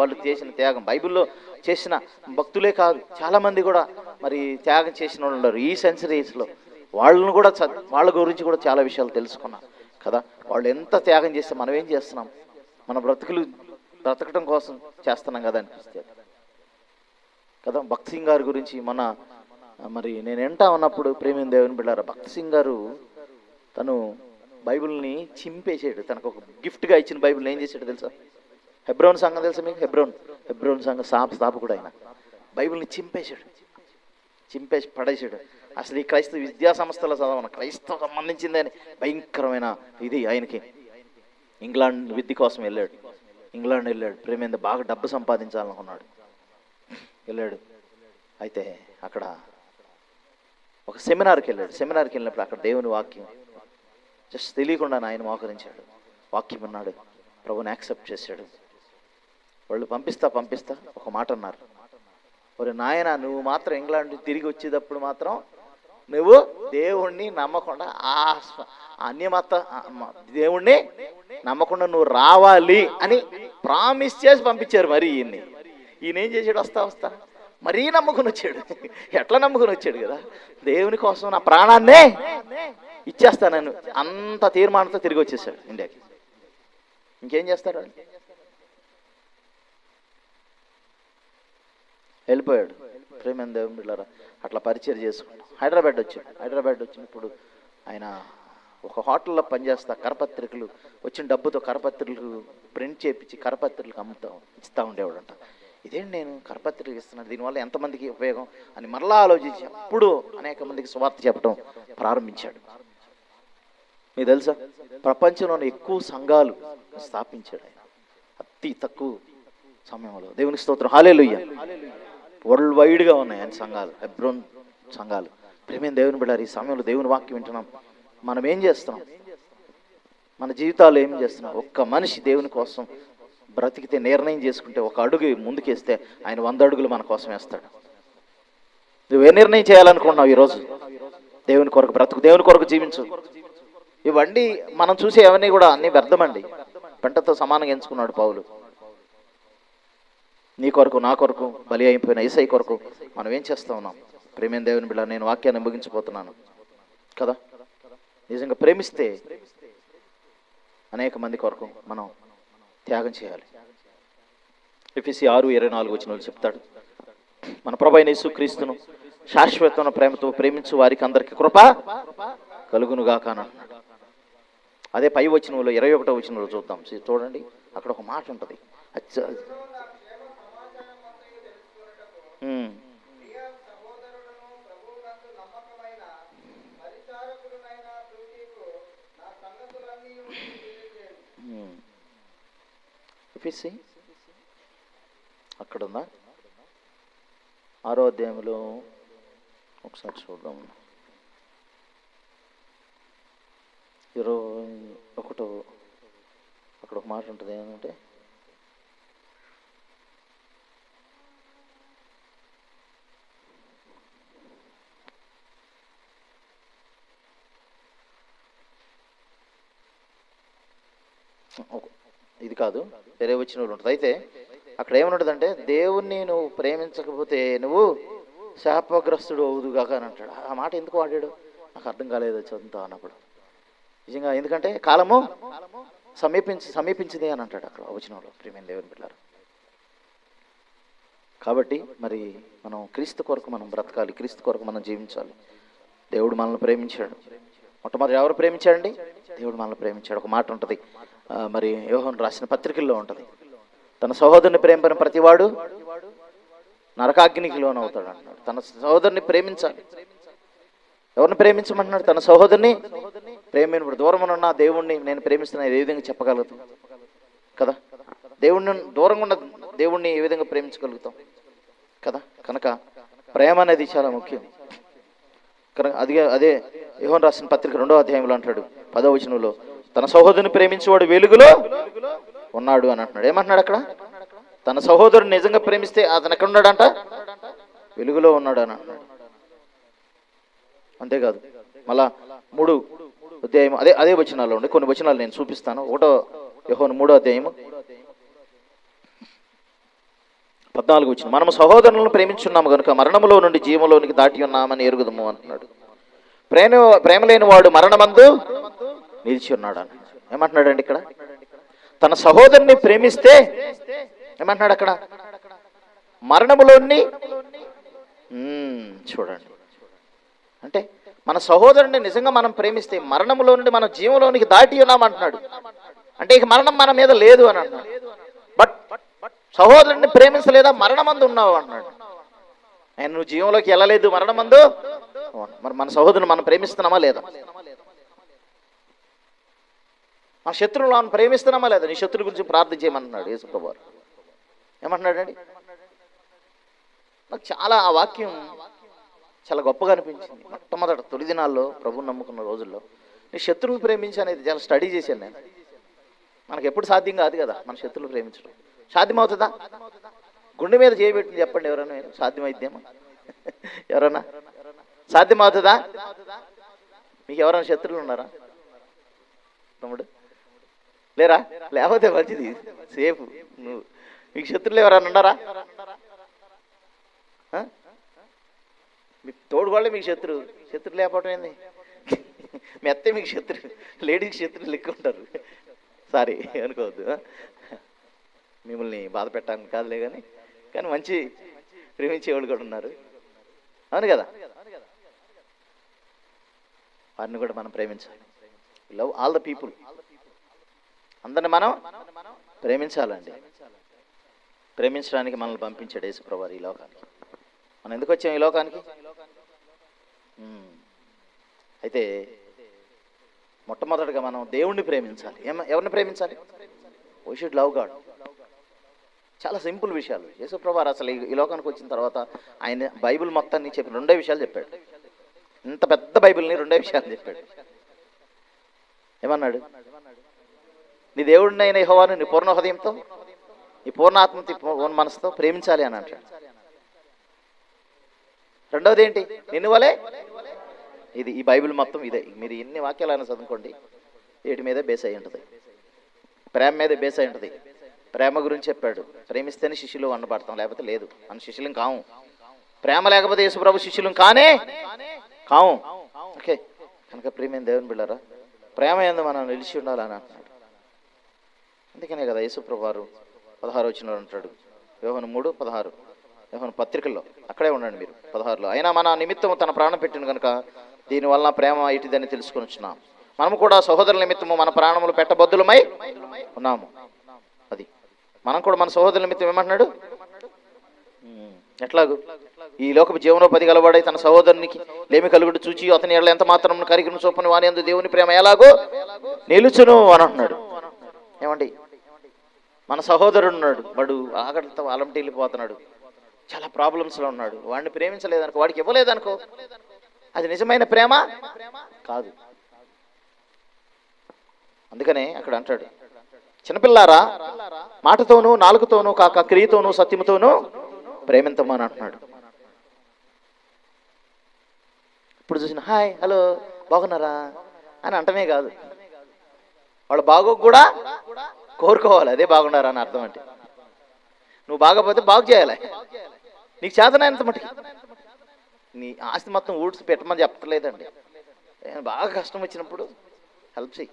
వాళ్ళు చేసిన త్యాగం బైబిల్లో చేసిన భక్తులే కాదు చాలామంది కూడా మరి త్యాగం చేసిన వాళ్ళు ఉన్నారు. ఈ సెంచరీస్లో వాళ్ళను కూడా వాళ్ళ గురించి కూడా చాలా విషయాలు తెలుసుకున్నాం కదా. వాళ్ళు ఎంత త్యాగం చేస్తే మనం ఏం చేస్తున్నాం? మన బ్రతుకులు బ్రతకడం కోసం చేస్తున్నాం కదా అనిపిస్తుంది కదా భక్త్ సింగ్ గారి గురించి మన మరి నేను ఎంటా ఉన్నప్పుడు ప్రేమిన దేవుని బిళ్ళారా భక్త్ సింగ్ గారు తను బైబిల్ని చింపేసాడు. తనకు ఒక గిఫ్ట్గా ఇచ్చిన బైబిల్ని ఏం చేశాడు తెలుసా? హెబ్రోన్ సంఘం తెలుసా మీకు? హెబ్రోన్. హెబ్రోన్ సంఘం స్థాప స్థాపకుడు ఆయన. బైబిల్ని చింపేశాడు చింపేసి పడేసాడు. అసలు ఈ క్రైస్తవ విద్యా సంస్థల చదవను. క్రైస్తవ సంబంధించిందని భయంకరమైన ఇది ఆయనకి. ఇంగ్లాండ్ విద్య కోసం వెళ్ళాడు. ఇంగ్లాండ్ వెళ్ళాడు. ప్రేమేంద బాగా డబ్బు సంపాదించాలనుకున్నాడు. వెళ్ళాడు. అయితే అక్కడ ఒక సెమినార్కి వెళ్ళాడు. సెమినార్కి వెళ్ళినప్పుడు అక్కడ దేవుని వాక్యం జస్ట్ తెలియకుండా ఆయన మోకరించాడు. వాక్యం అన్నాడు ప్రభుని యాక్సెప్ట్ చేశాడు. వాళ్ళు పంపిస్తా పంపిస్తా ఒక మాట అన్నారు. ఒరే నాయన నువ్వు మాత్రం ఇంగ్లాండ్ తిరిగి వచ్చేటప్పుడు మాత్రం నువ్వు దేవుణ్ణి నమ్మకుండా ఆ అన్యమత దేవుణ్ణి నమ్మకుండా నువ్వు రావాలి అని ప్రామిస్ చేసి పంపించారు మరి ఈయన్ని. ఈయన ఏం చేశాడు? వస్తా వస్తా. మరీ నమ్ముకుని వచ్చాడు. ఎట్లా నమ్ముకుని వచ్చాడు కదా? దేవుని కోసం నా ప్రాణాన్నే ఇచ్చేస్తానని అంత తీర్మానంతో తిరిగి వచ్చేసాడు ఇండియాకి. ఇంకేం చేస్తాడు వెళ్ళిపోయాడు. ప్రేమ బిళ్ళారా అట్లా పరిచయం చేసుకున్నాం హైదరాబాద్ వచ్చాడు. హైదరాబాద్ వచ్చినప్పుడు ఆయన ఒక హోటల్లో పనిచేస్తా కరపత్రికలు వచ్చిన డబ్బుతో కరపత్రికలు ప్రింట్ చేపించి కరపత్రికలు అమ్ముతా ఇస్తూ ఉండేవాడంట. ఇదేంటి నేను కరపత్రికలు ఇస్తున్నాను? దీనివల్ల ఎంతమందికి ఉపయోగం? అని మరలా ఆలోచించి అప్పుడు అనేక మందికి స్వార్థ చెప్పడం ప్రారంభించాడు. మీకు తెలుసా? ప్రపంచంలోని ఎక్కువ సంఘాలు స్థాపించాడు ఆయన. అతి తక్కువ సమయంలో. దేవుని స్తోత్రం. హాలేలుయ్య వరల్డ్ వైడ్గా ఉన్నాయి ఆయన సంఘాలు. హెబ్రోన్ సంఘాలు. ప్రేమేం దేవుని బిడ్డారు ఈ సమయంలో దేవుని వాక్యం వింటున్నాం. మనం ఏం చేస్తున్నాం? మన జీవితాలు ఏం చేస్తున్నాం? ఒక్క మనిషి దేవుని కోసం బ్రతికితే నిర్ణయం చేసుకుంటే ఒక అడుగు ముందుకేస్తే ఆయన వంద అడుగులు మన కోసం వేస్తాడు. నువ్వు ఏ నిర్ణయం చేయాలనుకుంటున్నావు ఈరోజు? దేవుని కొరకు బ్రతుకు దేవుని కొరకు జీవించు. ఇవన్నీ మనం చూసే అవన్నీ కూడా అన్ని వ్యర్థమండి. పెంటతో సమానంగా ఎంచుకున్నాడు పావులు నీ కొరకు నా కొరకు బలి అయిపోయిన ఈసై కొరకు మనం ఏం చేస్తా ఉన్నాం? ప్రేమేం దేవుని బిడ్డ నేను వాక్యాన్ని ముగించిపోతున్నాను. కదా? నిజంగా ప్రేమిస్తే అనేక మంది కొరకు మనం త్యాగం చేయాలి. ఎఫ్ఎసి ఆరు ఇరవై నాలుగు వచ్చిన వాళ్ళు చెప్తాడు. మన ప్రభైన యేసు క్రీస్తును శాశ్వతమైన ప్రేమతో ప్రేమించు వారికి అందరికీ కృప కలుగునుగాక అని అంటున్నాడు అదే పై వచనంలో ఇరవై ఒకటో వచనంలో చూద్దాం. చూడండి. అక్కడ ఒక మాట ఉంటుంది. అక్కడ అక్కడుందా ఆరో అధ్యాయంలో ఒకసారి చూద్దాం. ఇరవై ఒకటో అక్కడ ఒక మాట ఉంటుంది ఏంటంటే ఇది కాదు వేరే వచ్చిన వాళ్ళు ఉంటుంది. అయితే అక్కడ ఏమనుంటుందంటే దేవుణ్ణి నువ్వు ప్రేమించకపోతే నువ్వు శాపగ్రస్తుడు అవుదుగాక అని అంటాడు. ఆ మాట ఎందుకు వాడాడు? నాకు అర్థం కాలేదు చదువుతా అన్నప్పుడు. నిజంగా ఎందుకంటే కాలము సమీపించి సమీపించింది అని అంటాడు అక్కడ వచనంలో ప్రేమైన దేవుని బిడ్డారు కాబట్టి మరి మనం క్రీస్తు కొరకు మనం బ్రతకాలి క్రీస్తు కొరకు మనం జీవించాలి. దేవుడు మనల్ని ప్రేమించాడు. మొట్టమొదటి ఎవరు ప్రేమించాడండి? దేవుడు మనల్ని ప్రేమించాడు. ఒక మాట ఉంటుంది. మరి యోహన్ రాసిన పత్రికల్లో ఉంటుంది. తన సహోదరుని ప్రేమించిన ప్రతివాడు నరకాగ్నికి లోనవుతాడు అంటున్నాడు. తన సహోదరుని ప్రేమించాలి. ఎవరిని ప్రేమించమంటున్నాడు? తన సహోదరుని ప్రేమైన దూరం ఉన్న దేవుణ్ణి నేను ప్రేమిస్తున్నా ఏ విధంగా చెప్పగలుగుతాం? కదా? దేవుణ్ణి దూరంగా ఉన్న దేవుణ్ణి ఏ విధంగా ప్రేమించగలుగుతాం? కదా? కనుక ప్రేమ అనేది చాలా ముఖ్యం. కనుక అది అదే యోహన్ రాసిన పత్రిక రెండో అధ్యాయంలో అంటాడు పదో వచనంలో తన సహోదరుని ప్రేమించేవాడు వెలుగులో ఉన్నాడు అని అంటున్నాడు. ఏమంటున్నాడు అక్కడ? తన సహోదరుని నిజంగా ప్రేమిస్తే అతను ఎక్కడ ఉన్నాడంట? వెలుగులో ఉన్నాడు అని అంటున్నాడు. అంతేకాదు మళ్ళా మూడు అధ్యాయం అదే అదే వచనాల్లో ఉండే కొన్ని వచనాలు నేను చూపిస్తాను. ఒకటో యహోను మూడో అధ్యాయము. పద్నాలుగు వచ్చిన మనము సహోదరులను ప్రేమించున్నాము కనుక మరణములో నుండి జీవంలోనికి దాటి ఉన్నామని ఎరుగుదము అంటున్నాడు. ప్రేమ ప్రేమ లేని వాడు మరణమందు నిలిచి ఉన్నాడు అని ఏమంటున్నాడండి ఇక్కడ? తన సహోదరుని ప్రేమిస్తే ఏమంటున్నాడు అక్కడ? మరణములోని చూడండి. అంటే మన సహోదరుని నిజంగా మనం ప్రేమిస్తే మరణంలో నుండి మన జీవంలోనికి దాటి ఉన్నామంటున్నాడు అంటే ఇక మరణం మన మీద లేదు అని అంటున్నాడు. బట్ సహోదరుని ప్రేమించలేదా? మరణమందు ఉన్నావు అన్నాడు ఆయన నువ్వు జీవంలోకి వెళ్ళలేదు మరణమందు? మరి మన సహోదరుని మనం ప్రేమిస్తున్నామా లేదా? మన శత్రువులు మనం ప్రేమిస్తున్నామా లేదా? నీ శత్రువు గురించి ప్రార్థన చేయమన్నాడు యేసుప్రభు ఏమంటున్నాడండి? నాకు చాలా ఆ వాక్యం చాలా గొప్పగా అనిపించింది. మొట్టమొదట తొలి దినాల్లో ప్రభుని నమ్ముకున్న రోజుల్లో నేను శత్రువులు ప్రేమించి అనేది చాలా స్టడీ చేశాను నేను. మనకు ఎప్పుడు సాధ్యం కాదు కదా మన శత్రువులు ప్రేమించడం. సాధ్యమవుతుందా? గుండె మీద చేయబెట్టింది చెప్పండి ఎవరైనా సాధ్యమైద్దేమో? ఎవరన్నా? సాధ్యమవుతుందా? మీకు ఎవరైనా శత్రువులు ఉన్నారా? తమ్ముడు? లేరా? లేకపోతే మంచిది. సేఫ్. నువ్వు. మీకు శత్రువులు ఎవరైనా ఉన్నారా? మీ తోడు వాళ్ళే మీకు శత్రువు శత్రువు లేకపోవడం ఏంది? మీ అత్తే మీకు శత్రువు లేడీకి శత్రువులు లెక్క ఉంటారు. సారీ అనుకోవద్దు. మిమ్మల్ని బాధ పెట్టడానికి కాదులే కానీ కానీ మంచి ప్రేమించేవాళ్ళు కూడా ఉన్నారు. అవును కదా? వారిని కూడా మనం ప్రేమించాలి. లవ్ ఆల్ ద పీపుల్ అందరిని మనం ప్రేమించాలండి. ప్రేమించడానికి మనల్ని పంపించాడు యేసుప్రభు ఈ లోకానికి. మనం ఎందుకు వచ్చాం ఈ లోకానికి? అయితే మొట్టమొదటిగా మనం దేవుణ్ణి ప్రేమించాలి. ఏమ ఎవరిని ప్రేమించాలి? వై షుడ్ లవ్ గాడ్ చాలా సింపుల్ విషయాలు. యేసుప్రభు అసలు ఈ- లోకానికి వచ్చిన తర్వాత ఆయన బైబిల్ మొత్తాన్ని చెప్పి రెండే విషయాలు చెప్పాడు. ఇంత పెద్ద బైబిల్ని రెండే విషయాలు చెప్పాడు. ఏమన్నాడు? నీ దేవుడిని అయిన యెహోవాను నీ పూర్ణ హృదయంతో నీ పూర్ణాత్మతి మనసుతో ప్రేమించాలి అని అంటాడు. రెండవది ఏంటి నిన్ను వలే? ఇది ఈ బైబిల్ మొత్తం ఇదే. మీరు ఎన్ని వాక్యాలైనా చదువుకోండి. వీటి మీదే బేస్ అయి ఉంటుంది. ప్రేమ మీదే బేస్ అయి ఉంటుంది. ప్రేమ గురించి చెప్పాడు. ప్రేమిస్తేనే శిష్యులు వండబడతాం లేకపోతే లేదు. మన శిష్యులం కావు ప్రేమ లేకపోతే యేసుప్రభు శిష్యులం కానే కావు ఓకే. కనుక ప్రేమైన దేవుని బిళ్ళరా? ప్రేమ ఎందు మనం నిలిచి ఉండాలని అంటున్నాడు. అందుకనే కదా యేసుప్రభు వారు పదహారు వచ్చిన అంటాడు. యోహను మూడు పదహారు. పత్రికల్లో? అక్కడే ఉండండి మీరు పదహారులో. అయినా మన నిమిత్తం తన ప్రాణం పెట్టిన కనుక దీనివల్ల ప్రేమ ఇటుదని తెలుసుకొని వచ్చినాం. మనము కూడా సహోదరుల నిమిత్తము మన ప్రాణములు పెట్టబద్దులమై ఉన్నాము. అది. మనం కూడా మన సహోదరుల నిమిత్తం ఏమంటున్నాడు? ఎట్లాగు? ఈ లోకపు జీవనోపాధి గలవాడై తన సహోదరునికి లేమి కలుగుడు చూచి అతని ఎడల ఎంత మాత్రం కరిగిన చొప్పున వాని అందు దేవుని ప్రేమ ఎలాగో నిలుచును అని అంటున్నాడు. ఏమండి? మన సహోదరుడు ఉన్నాడు వాడు ఆకలితో అలంటి వెళ్ళిపోతున్నాడు చాలా ప్రాబ్లమ్స్లో ఉన్నాడు. వాడిని ప్రేమించలేదనుకో వాడికి ఇవ్వలేదనుకో అది నిజమైన ప్రేమ కాదు. అందుకనే అక్కడ అంటాడు చిన్నపిల్లారా మాటతోనూ నాలుగుతోనూ కాక క్రియతోనూ సత్యముతోనూ అని అంటున్నాడు. ఇప్పుడు చూసిన హాయ్ హలో బాగున్నారా? అని అంటమే కాదు. వాళ్ళ బాగో కూడా కోరుకోవాలి అదే బాగున్నారా? అని అర్థం అంటే. నువ్వు బాగపోతే బాగు చేయాలి. నీకు చేతనైనంత మటుకి. నీ ఆస్తి మొత్తం ఊడ్చి పెట్టమని చెప్పలేదండి నేను బాగా కష్టం వచ్చినప్పుడు హెల్ప్ చెయ్యి.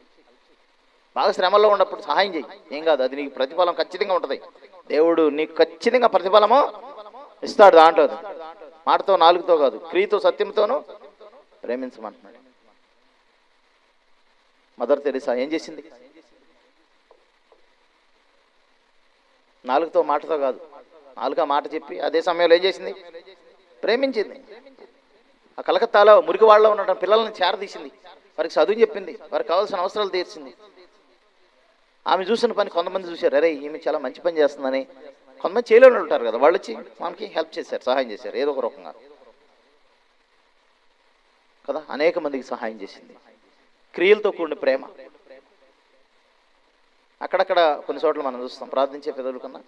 బాగా శ్రమల్లో ఉన్నప్పుడు సహాయం చెయ్యి. ఏం కాదు అది నీకు ప్రతిఫలం ఖచ్చితంగా ఉంటుంది. దేవుడు నీకు ఖచ్చితంగా ప్రతిఫలము ఇస్తాడు దాంట్లో మాటతో నాలుగుతో కాదు క్రియతో సత్యంతోనూ ప్రేమించమంటున్నాడు. మదర్ తెరిసా ఏం చేసింది? నాలుగుతో మాటతో కాదు నాలుగా మాట చెప్పి అదే సమయంలో ఏం చేసింది? ప్రేమించింది. ఆ కలకత్తాలో మురికి వాళ్ళలో ఉన్న పిల్లల్ని చేరదీసింది. వారికి చదువు చెప్పింది. వారికి కావాల్సిన అవసరాలు తీర్చింది. ఆమె చూసిన పని కొంతమంది చూశారు. అరే ఈమె చాలా మంచి పని చేస్తుందని. కొంతమంది చేయలేని ఉంటారు కదా వాళ్ళు వచ్చి మనకి హెల్ప్ చేశారు సహాయం చేశారు ఏదో ఒక రకంగా. కదా అనేక మందికి సహాయం చేసింది. క్రియలతో కూడిన ప్రేమ. అక్కడక్కడ కొన్ని చోట్ల మనం చూస్తాం. ప్రార్థించే పెదవుల కన్నా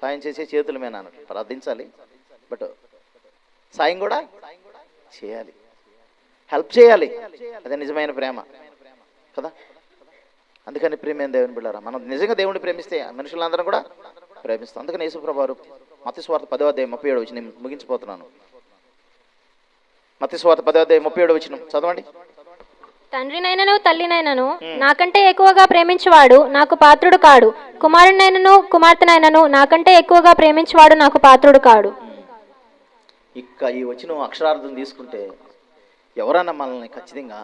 సాయం చేసే చేతుల మీద అన్నట్టు ప్రార్థించాలి. బట్ సాయం కూడా చేయాలి. హెల్ప్ చేయాలి. అదే నిజమైన ప్రేమ. కదా? అందుకని ప్రేమేం దేవుని బిళ్ళారా మనం నిజంగా దేవుడిని ప్రేమిస్తే మనుషులందరం కూడా ప్రేమిస్తాం. అందుకని యేసుప్రభారు మత స్వార్థ పదో అధ్యాయం ముప్పై ఏడు వచ్చి నేను ముగించిపోతున్నాను. మత స్వార్థ పదో అధ్యాయం ముప్పై ఏడు వచ్చిన చదవండి. తండ్రినైనను తల్లినైనను నాకంటే ఎక్కువగా ప్రేమించువాడు నాకు పాత్రుడు కాడు. కుమారునైనను కుమార్తెనైనను నాకంటే ఎక్కువగా ప్రేమించువాడు నాకు పాత్రుడు కాడు. ఇక్క ఈ వచ్చిన అక్షరార్థం తీసుకుంటే ఎవరన్నా మనల్ని ఖచ్చితంగా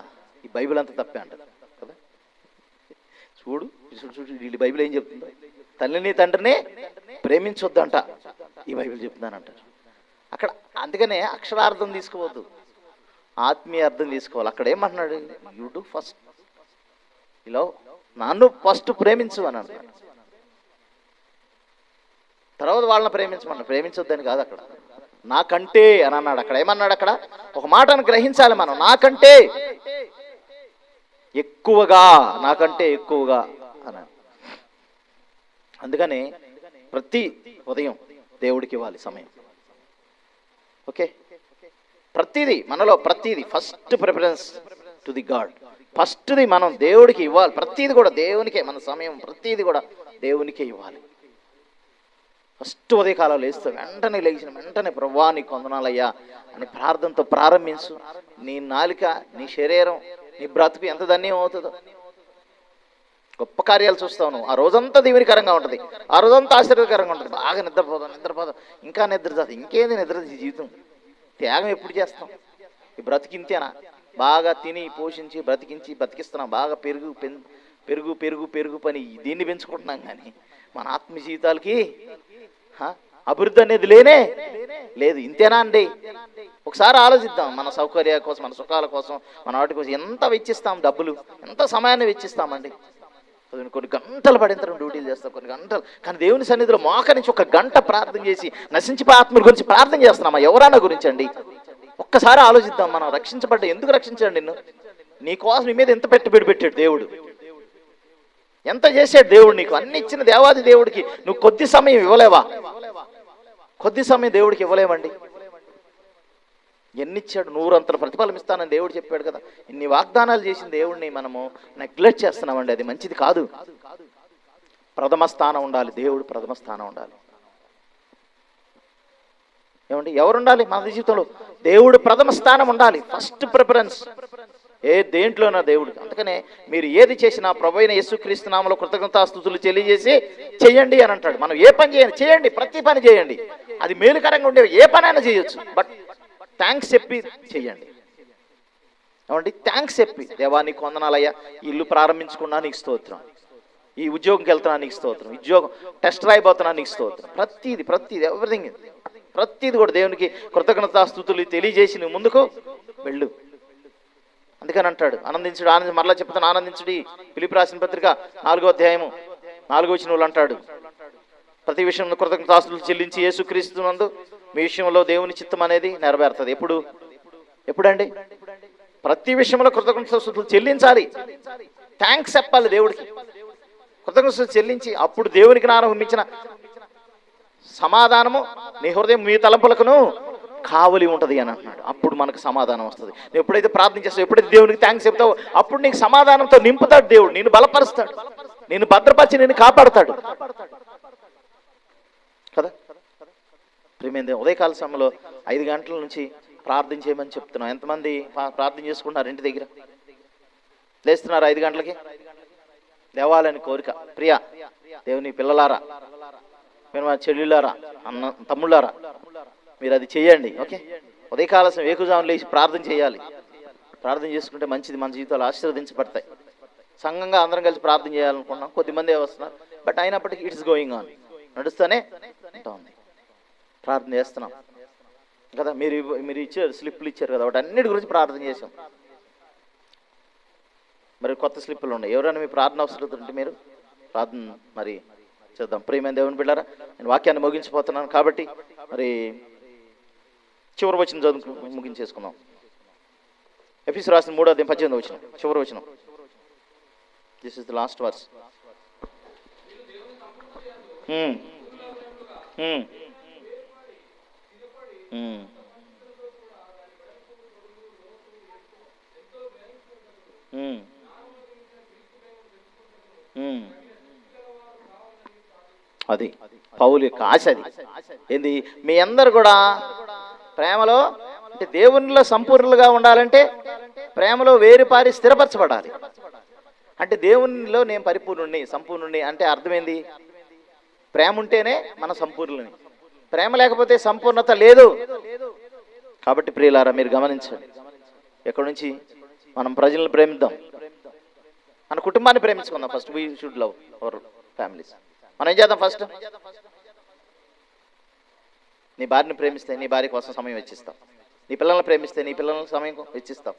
ఈ బైబిల్ అంతా తప్పే అంటారు కదా? చూడు చూడు చూడు వీళ్ళు బైబిల్ ఏం చెప్తుందో. తల్లిని తండ్రిని ప్రేమించొద్దంట ఈ బైబిల్ చెప్తున్నానంటారు అక్కడ అందుకనే అక్షరార్థం తీసుకోవద్దు. ఆత్మీయ అర్థం తీసుకోవాలి. అక్కడ ఏమంటున్నాడు? యూ డూ ఫస్ట్ ఇలా నన్ను ఫస్ట్ ప్రేమించు అని అన్నాడు. తర్వాత వాళ్ళని ప్రేమించమన్నాడు. ప్రేమించొద్దని కాదు అక్కడ. నాకంటే అని అన్నాడు అక్కడ. ఏమన్నాడు అక్కడ? ఒక మాటను గ్రహించాలి మనం. నాకంటే ఎక్కువగా నాకంటే ఎక్కువగా అన్నాడు. అందుకని ప్రతి ఉదయం దేవుడికి ఇవ్వాలి సమయం. ఓకే? ప్రతిదీ మనలో ప్రతిదీ first preference to the God ఫస్ట్ది మనం దేవుడికి ఇవ్వాలి. ప్రతిది కూడా దేవునికే మన సమయం ప్రతిది కూడా దేవునికే ఇవ్వాలి. ఫస్ట్ ఉదయకాలం లేస్తూ వెంటనే లేచిన వెంటనే ప్రభా నీ కొందనాలయ్యా అని ప్రార్థనతో ప్రారంభించు. నీ నాలిక నీ శరీరం నీ బ్రతుకు ఎంత ధన్యం అవుతుందో. గొప్ప కార్యాలు చూస్తావు నువ్వు. ఆ రోజంతా దీవెనికరంగా ఉంటుంది. ఆ రోజంతా ఆశీర్వదకరంగా ఉంటుంది. బాగా నిద్రపోదాం నిద్రపోదాం. ఇంకా నిద్ర ఇంకేంది నిద్ర జీవితం? త్యాగం ఎప్పుడు చేస్తాం? ఈ బ్రతికింతేనా? బాగా తిని పోషించి బ్రతికించి బతికిస్తున్నాం బాగా పెరుగు పెరుగు పెరుగు పెరుగు పని దీన్ని పెంచుకుంటున్నాం కానీ మన ఆత్మ జీవితాలకి అభివృద్ధి అనేది లేనే లేదు. ఇంతేనా అండి? ఒకసారి ఆలోచిద్దాం. మన సౌకర్యాల కోసం మన సుఖాల కోసం మన వాటి కోసం ఎంత వెచ్చిస్తాం డబ్బులు? ఎంత సమయాన్ని వెచ్చిస్తామండి? కొన్ని గంటలు పడిన తర్వాత డ్యూటీలు చేస్తాం కొన్ని గంటలు. కానీ దేవుని సన్నిధిలో నుంచి ఒక గంట ప్రార్థన చేసి నశించిపోయి ఆత్మ గురించి ప్రార్థన చేస్తున్నామా? ఎవరన్నా గురించి అండి ఒక్కసారి ఆలోచిద్దాం మనం రక్షించబడ్డ ఎందుకు రక్షించాడు నిన్ను? నీ కోసం నీ మీద ఎంత పెట్టుబడి పెట్టాడు దేవుడు? ఎంత చేశాడు దేవుడు నీకు? అన్ని ఇచ్చిన దేవాది దేవుడికి నువ్వు కొద్ది సమయం ఇవ్వలేవా? కొద్ది సమయం దేవుడికి ఇవ్వలేవండి ఎన్నిచ్చాడు? నూరంతల ప్రతిఫలం ఇస్తానని దేవుడు చెప్పాడు కదా. ఇన్ని వాగ్దానాలు చేసిన దేవుడిని మనము నెగ్లెక్ట్ చేస్తున్నామండి. అది మంచిది కాదు. ప్రథమ స్థానం ఉండాలి. దేవుడు ప్రథమ స్థానం ఉండాలి. ఏమండి? ఎవరు ఉండాలి మన జీవితంలో? దేవుడు ప్రథమ స్థానం ఉండాలి. ఫస్ట్ ప్రిఫరెన్స్ ఏ దేంట్లోనా దేవుడు. అందుకనే మీరు ఏది చేసినా ప్రభు అయిన యేసుక్రీస్తు నామలో కృతజ్ఞతాస్తుతులు తెలియజేసి చేయండి అని అంటాడు. మనం ఏ పని చేయండి? చేయండి. ప్రతి పని చేయండి. అది మేలుకరంగా ఉండే ఏ పనైనా చేయొచ్చు. బట్ థ్యాంక్స్ చెప్పి చేయండి ఏమండి? థ్యాంక్స్ చెప్పి. దేవా నీకు వందనాలయ్యా. ఇల్లు ప్రారంభించుకున్నా నీకు స్తోత్రం. ఈ ఉద్యోగంకి వెళ్తున్నా నీకు స్తోత్రం. ఉద్యోగం టెస్ట్ రాయిపోతున్నా నీకు స్తోత్రం. ప్రతిది ప్రతిది ఎవ్రీథింగ్ ప్రతిది కూడా దేవునికి కృతజ్ఞతాస్థుతులు తెలియజేసి నువ్వు ముందుకు వెళ్ళు. అందుకని అంటాడు. ఆనందించుడు ఆనంది మరలా చెప్తాను ఆనందించుడి. పిలిపి రాసిన పత్రిక నాలుగో అధ్యాయము నాలుగో వచ్చిన అంటాడు. ప్రతి విషయంలో కృతజ్ఞతాస్తులు చెల్లించి యేసుక్రీస్తు నందు మీ విషయంలో దేవుని చిత్తం అనేది నెరవేరుతుంది. ఎప్పుడు? ఎప్పుడండి? ప్రతి విషయంలో కృతజ్ఞతలు చెల్లించాలి. థ్యాంక్స్ చెప్పాలి దేవుడికి. కృతజ్ఞతలు చెల్లించి అప్పుడు దేవునికి నానుమించిన సమాధానము నీ హృదయం మీ తలంపులకును కావలి ఉంటుంది అని అంటున్నాడు. అప్పుడు మనకు సమాధానం వస్తుంది. నువ్వు ఎప్పుడైతే ప్రార్థన చేస్తావు ఎప్పుడైతే దేవునికి థ్యాంక్స్ చెప్తావో అప్పుడు నీకు సమాధానంతో నింపుతాడు దేవుడు. నేను బలపరుస్తాడు. నేను భద్రపరిచి నేను కాపాడుతాడు. కదా? ప్రేమేంది ఉదయకాల సమయంలో ఐదు గంటల నుంచి ప్రార్థన చేయమని చెప్తున్నాం. ఎంతమంది ప్రార్థన చేసుకుంటున్నారు ఇంటి దగ్గర? లేస్తున్నారు ఐదు గంటలకి? లేవాలని కోరిక. ప్రియా దేవుని పిల్లలారా మీరు మా చెల్లులారా అన్న తమ్ముళ్ళారా మీరు అది చేయండి ఓకే? ఉదయకాల సమయం ఏకుజామున లేచి ప్రార్థన చేయాలి. ప్రార్థన చేసుకుంటే మంచిది మన జీవితాలు ఆశీర్వదించబడతాయి. సంఘంగా అందరం కలిసి ప్రార్థన చేయాలనుకున్నాం. కొద్దిమంది వస్తున్నారు. బట్ అయినప్పటికీ ఇట్స్ గోయింగ్ ఆన్. నడుస్తూనే ఉంటుంది ప్రార్థన చేస్తున్నాం కదా మీరు మీరు ఇచ్చారు స్లిప్లు ఇచ్చారు కదా వాటి అన్నిటి గురించి ప్రార్థన చేసాం మరి కొత్త స్లిప్పులు ఉన్నాయి. ఎవరైనా మీ ప్రార్థన అవసరం ఉంటే మీరు ప్రార్థన మరి చేద్దాం. ప్రియమైన దేవుని బిళ్ళారా నేను వాక్యాన్ని ముగించిపోతున్నాను కాబట్టి మరి చివరి వచ్చిన చదువు ముగించేసుకున్నాం ఎఫీస్ రాసిన మూడో అధ్యాయం పద్దెనిమిది వచ్చిన చివరి వచ్చిన this is the last verse అది పౌలు యొక్క ఆశ అది. ఏంది? మీ అందరు కూడా ప్రేమలో అంటే దేవునిలో సంపూర్ణులుగా ఉండాలంటే ప్రేమలో వేరుపారి స్థిరపరచబడాలి. అంటే దేవునిలో నేను పరిపూర్ణుణ్ణి సంపూర్ణుణ్ణి అంటే అర్థమైంది ప్రేమ ఉంటేనే మన సంపూర్ణుని ప్రేమ లేకపోతే సంపూర్ణత లేదు. కాబట్టి ప్రియులారా మీరు గమనించండి. ఎక్కడి నుంచి? మనం ప్రజలను ప్రేమిద్దాం. మన కుటుంబాన్ని ప్రేమించుకుందాం first we should love our families మనం ఏం చేద్దాం ఫస్ట్ నీ భార్యని ప్రేమిస్తే నీ భార్య కోసం సమయం వెచ్చిస్తాం. నీ పిల్లల్ని ప్రేమిస్తే నీ పిల్లల సమయం వెచ్చిస్తాం.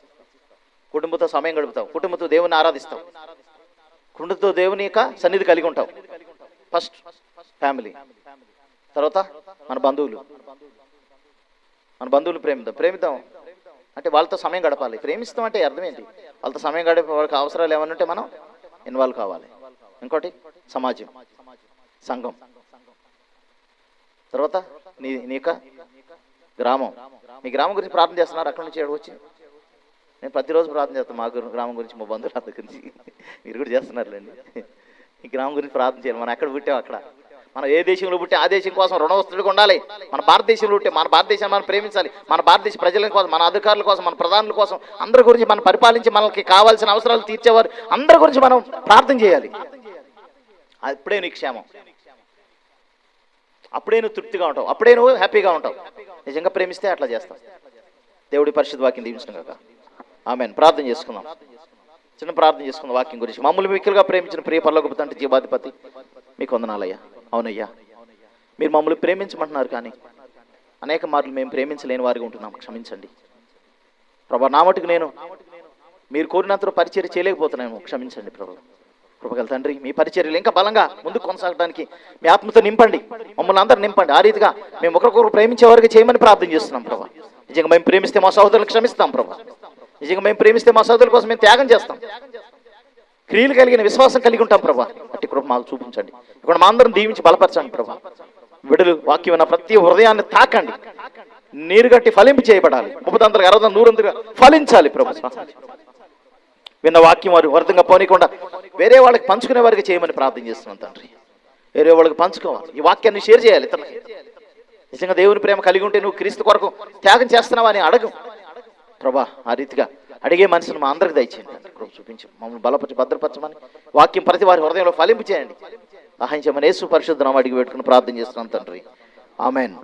కుటుంబంతో సమయం గడుపుతావు కుటుంబంతో దేవుని ఆరాధిస్తావు కుటుంబంతో దేవుని యొక్క సన్నిధి కలిగి ఉంటావు ఫస్ట్ ఫ్యామిలీ తర్వాత మన బంధువులు. మన బంధువులు ప్రేమిద్దాం. ప్రేమిద్దాం. అంటే వాళ్ళతో సమయం గడపాలి. ప్రేమిస్తాం అంటే అర్థం ఏంటి? వాళ్ళతో సమయం గడిపే వాళ్ళకి అవసరాలు ఏమైనా ఉంటే మనం ఇన్వాల్వ్ కావాలి. ఇంకోటి సమాజం. సంఘం. తర్వాత నీ నీ యొక్క గ్రామం. మీ గ్రామం గురించి ప్రార్థన చేస్తున్నారు? అక్కడి నుంచి వచ్చి నేను ప్రతిరోజు ప్రార్థన చేస్తాను. మా గ్రామం గురించి మా బంధువుల గురించి. మీరు కూడా చేస్తున్నారులేండి. ఈ గ్రామం గురించి ప్రార్థన చేయాలి. మనం ఎక్కడ పుట్టాం అక్కడ? మనం ఏ దేశంలో పుట్టి ఆ దేశం కోసం రుణవస్తుడిగా ఉండాలి. మన భారతదేశంలో పుట్టి మన భారతదేశాన్ని మనం ప్రేమించాలి. మన భారతదేశ ప్రజల కోసం మన అధికారుల కోసం మన ప్రధానుల కోసం అందరి గురించి మనం పరిపాలించి మనకి కావాల్సిన అవసరాలు తీర్చేవారు అందరి గురించి మనం ప్రార్థన చేయాలి. అప్పుడే నీ క్షేమం. అప్పుడే నువ్వు తృప్తిగా ఉంటావు. అప్పుడే నువ్వు హ్యాపీగా ఉంటావు. నిజంగా ప్రేమిస్తే అట్లా చేస్తావు దేవుడి పరిశుద్ధ వాక్యం దీవించడం కాక. ఆమె ప్రార్థన చేసుకుందాం. చిన్న ప్రార్థన చేసుకుందాం వాక్యం గురించి. మమ్మల్ని మిక్కులుగా ప్రేమించిన ప్రియ పర్లోకపు తండ్రి జీవాధిపతి మీకు వందనాలయ్యా. అవునయ్యా. మీరు మమ్మల్ని ప్రేమించమంటున్నారు కానీ అనేక మార్లు మేము ప్రేమించలేని వారిగా ఉంటున్నాం. క్షమించండి. ప్రభా నా మటుకు నేను మీరు కోరినంత పరిచర్య చేయలేకపోతున్నాను క్షమించండి ప్రభు. కృపగల తండ్రి మీ పరిచర్యలు ఇంకా బలంగా ముందు కొనసాగడానికి మీ ఆత్మతో నింపండి. మమ్మల్ని అందరూ నింపండి. ఆ రీతిగా మేము ఒకరికొకరు ప్రేమించే వారికి చేయమని ప్రార్థన చేస్తున్నాం ప్రభా. నిజంగా మేము ప్రేమిస్తే మా సహోదరులకు క్షమిస్తాం ప్రభా. నిజంగా మేము ప్రేమిస్తే మా సహోదరుల కోసం మేము త్యాగం చేస్తాం. క్రియలు కలిగిన విశ్వాసం కలిగి ఉంటాం ప్రభా. అట్టి కృప మాకు చూపించండి. ఇక్కడ మా అందరం దీవించి బలపరచండి ప్రభా. విడులు వాక్యం ఉన్న ప్రతి హృదయాన్ని తాకండి. నీరు కట్టి ఫలింపు చేయబడాలి. ముప్పదంతలకు అరవై నూరంతగా ఫలించాలి ప్రభు. విన్న వాక్యం వారు వ్యర్థంగా పోనీకుండా వేరే వాళ్ళకి పంచుకునే వారికి చేయమని ప్రార్థన చేస్తున్నాం తండ్రి. వేరే వాళ్ళకి పంచుకోవాలి. ఈ వాక్యాన్ని షేర్ చేయాలి ఇతరులకి. నిజంగా దేవుని ప్రేమ కలిగి ఉంటే నువ్వు క్రీస్తు కొరకు త్యాగం చేస్తున్నావా అని అడగం. ప్రభా ఆ రీతిగా అడిగే మనసును మా అందరికి దయచేయండి. కృప చూపించి మమ్మల్ని బలపరిచి భద్రపరచమని వాక్యం ప్రతి వారి హృదయంలో ఫలింపు చేయండి సహాయం చేయమని యేసు పరిశుద్ధం అడిగి పెట్టుకుని ప్రార్థన చేస్తున్నాం తండ్రి. ఆమెను.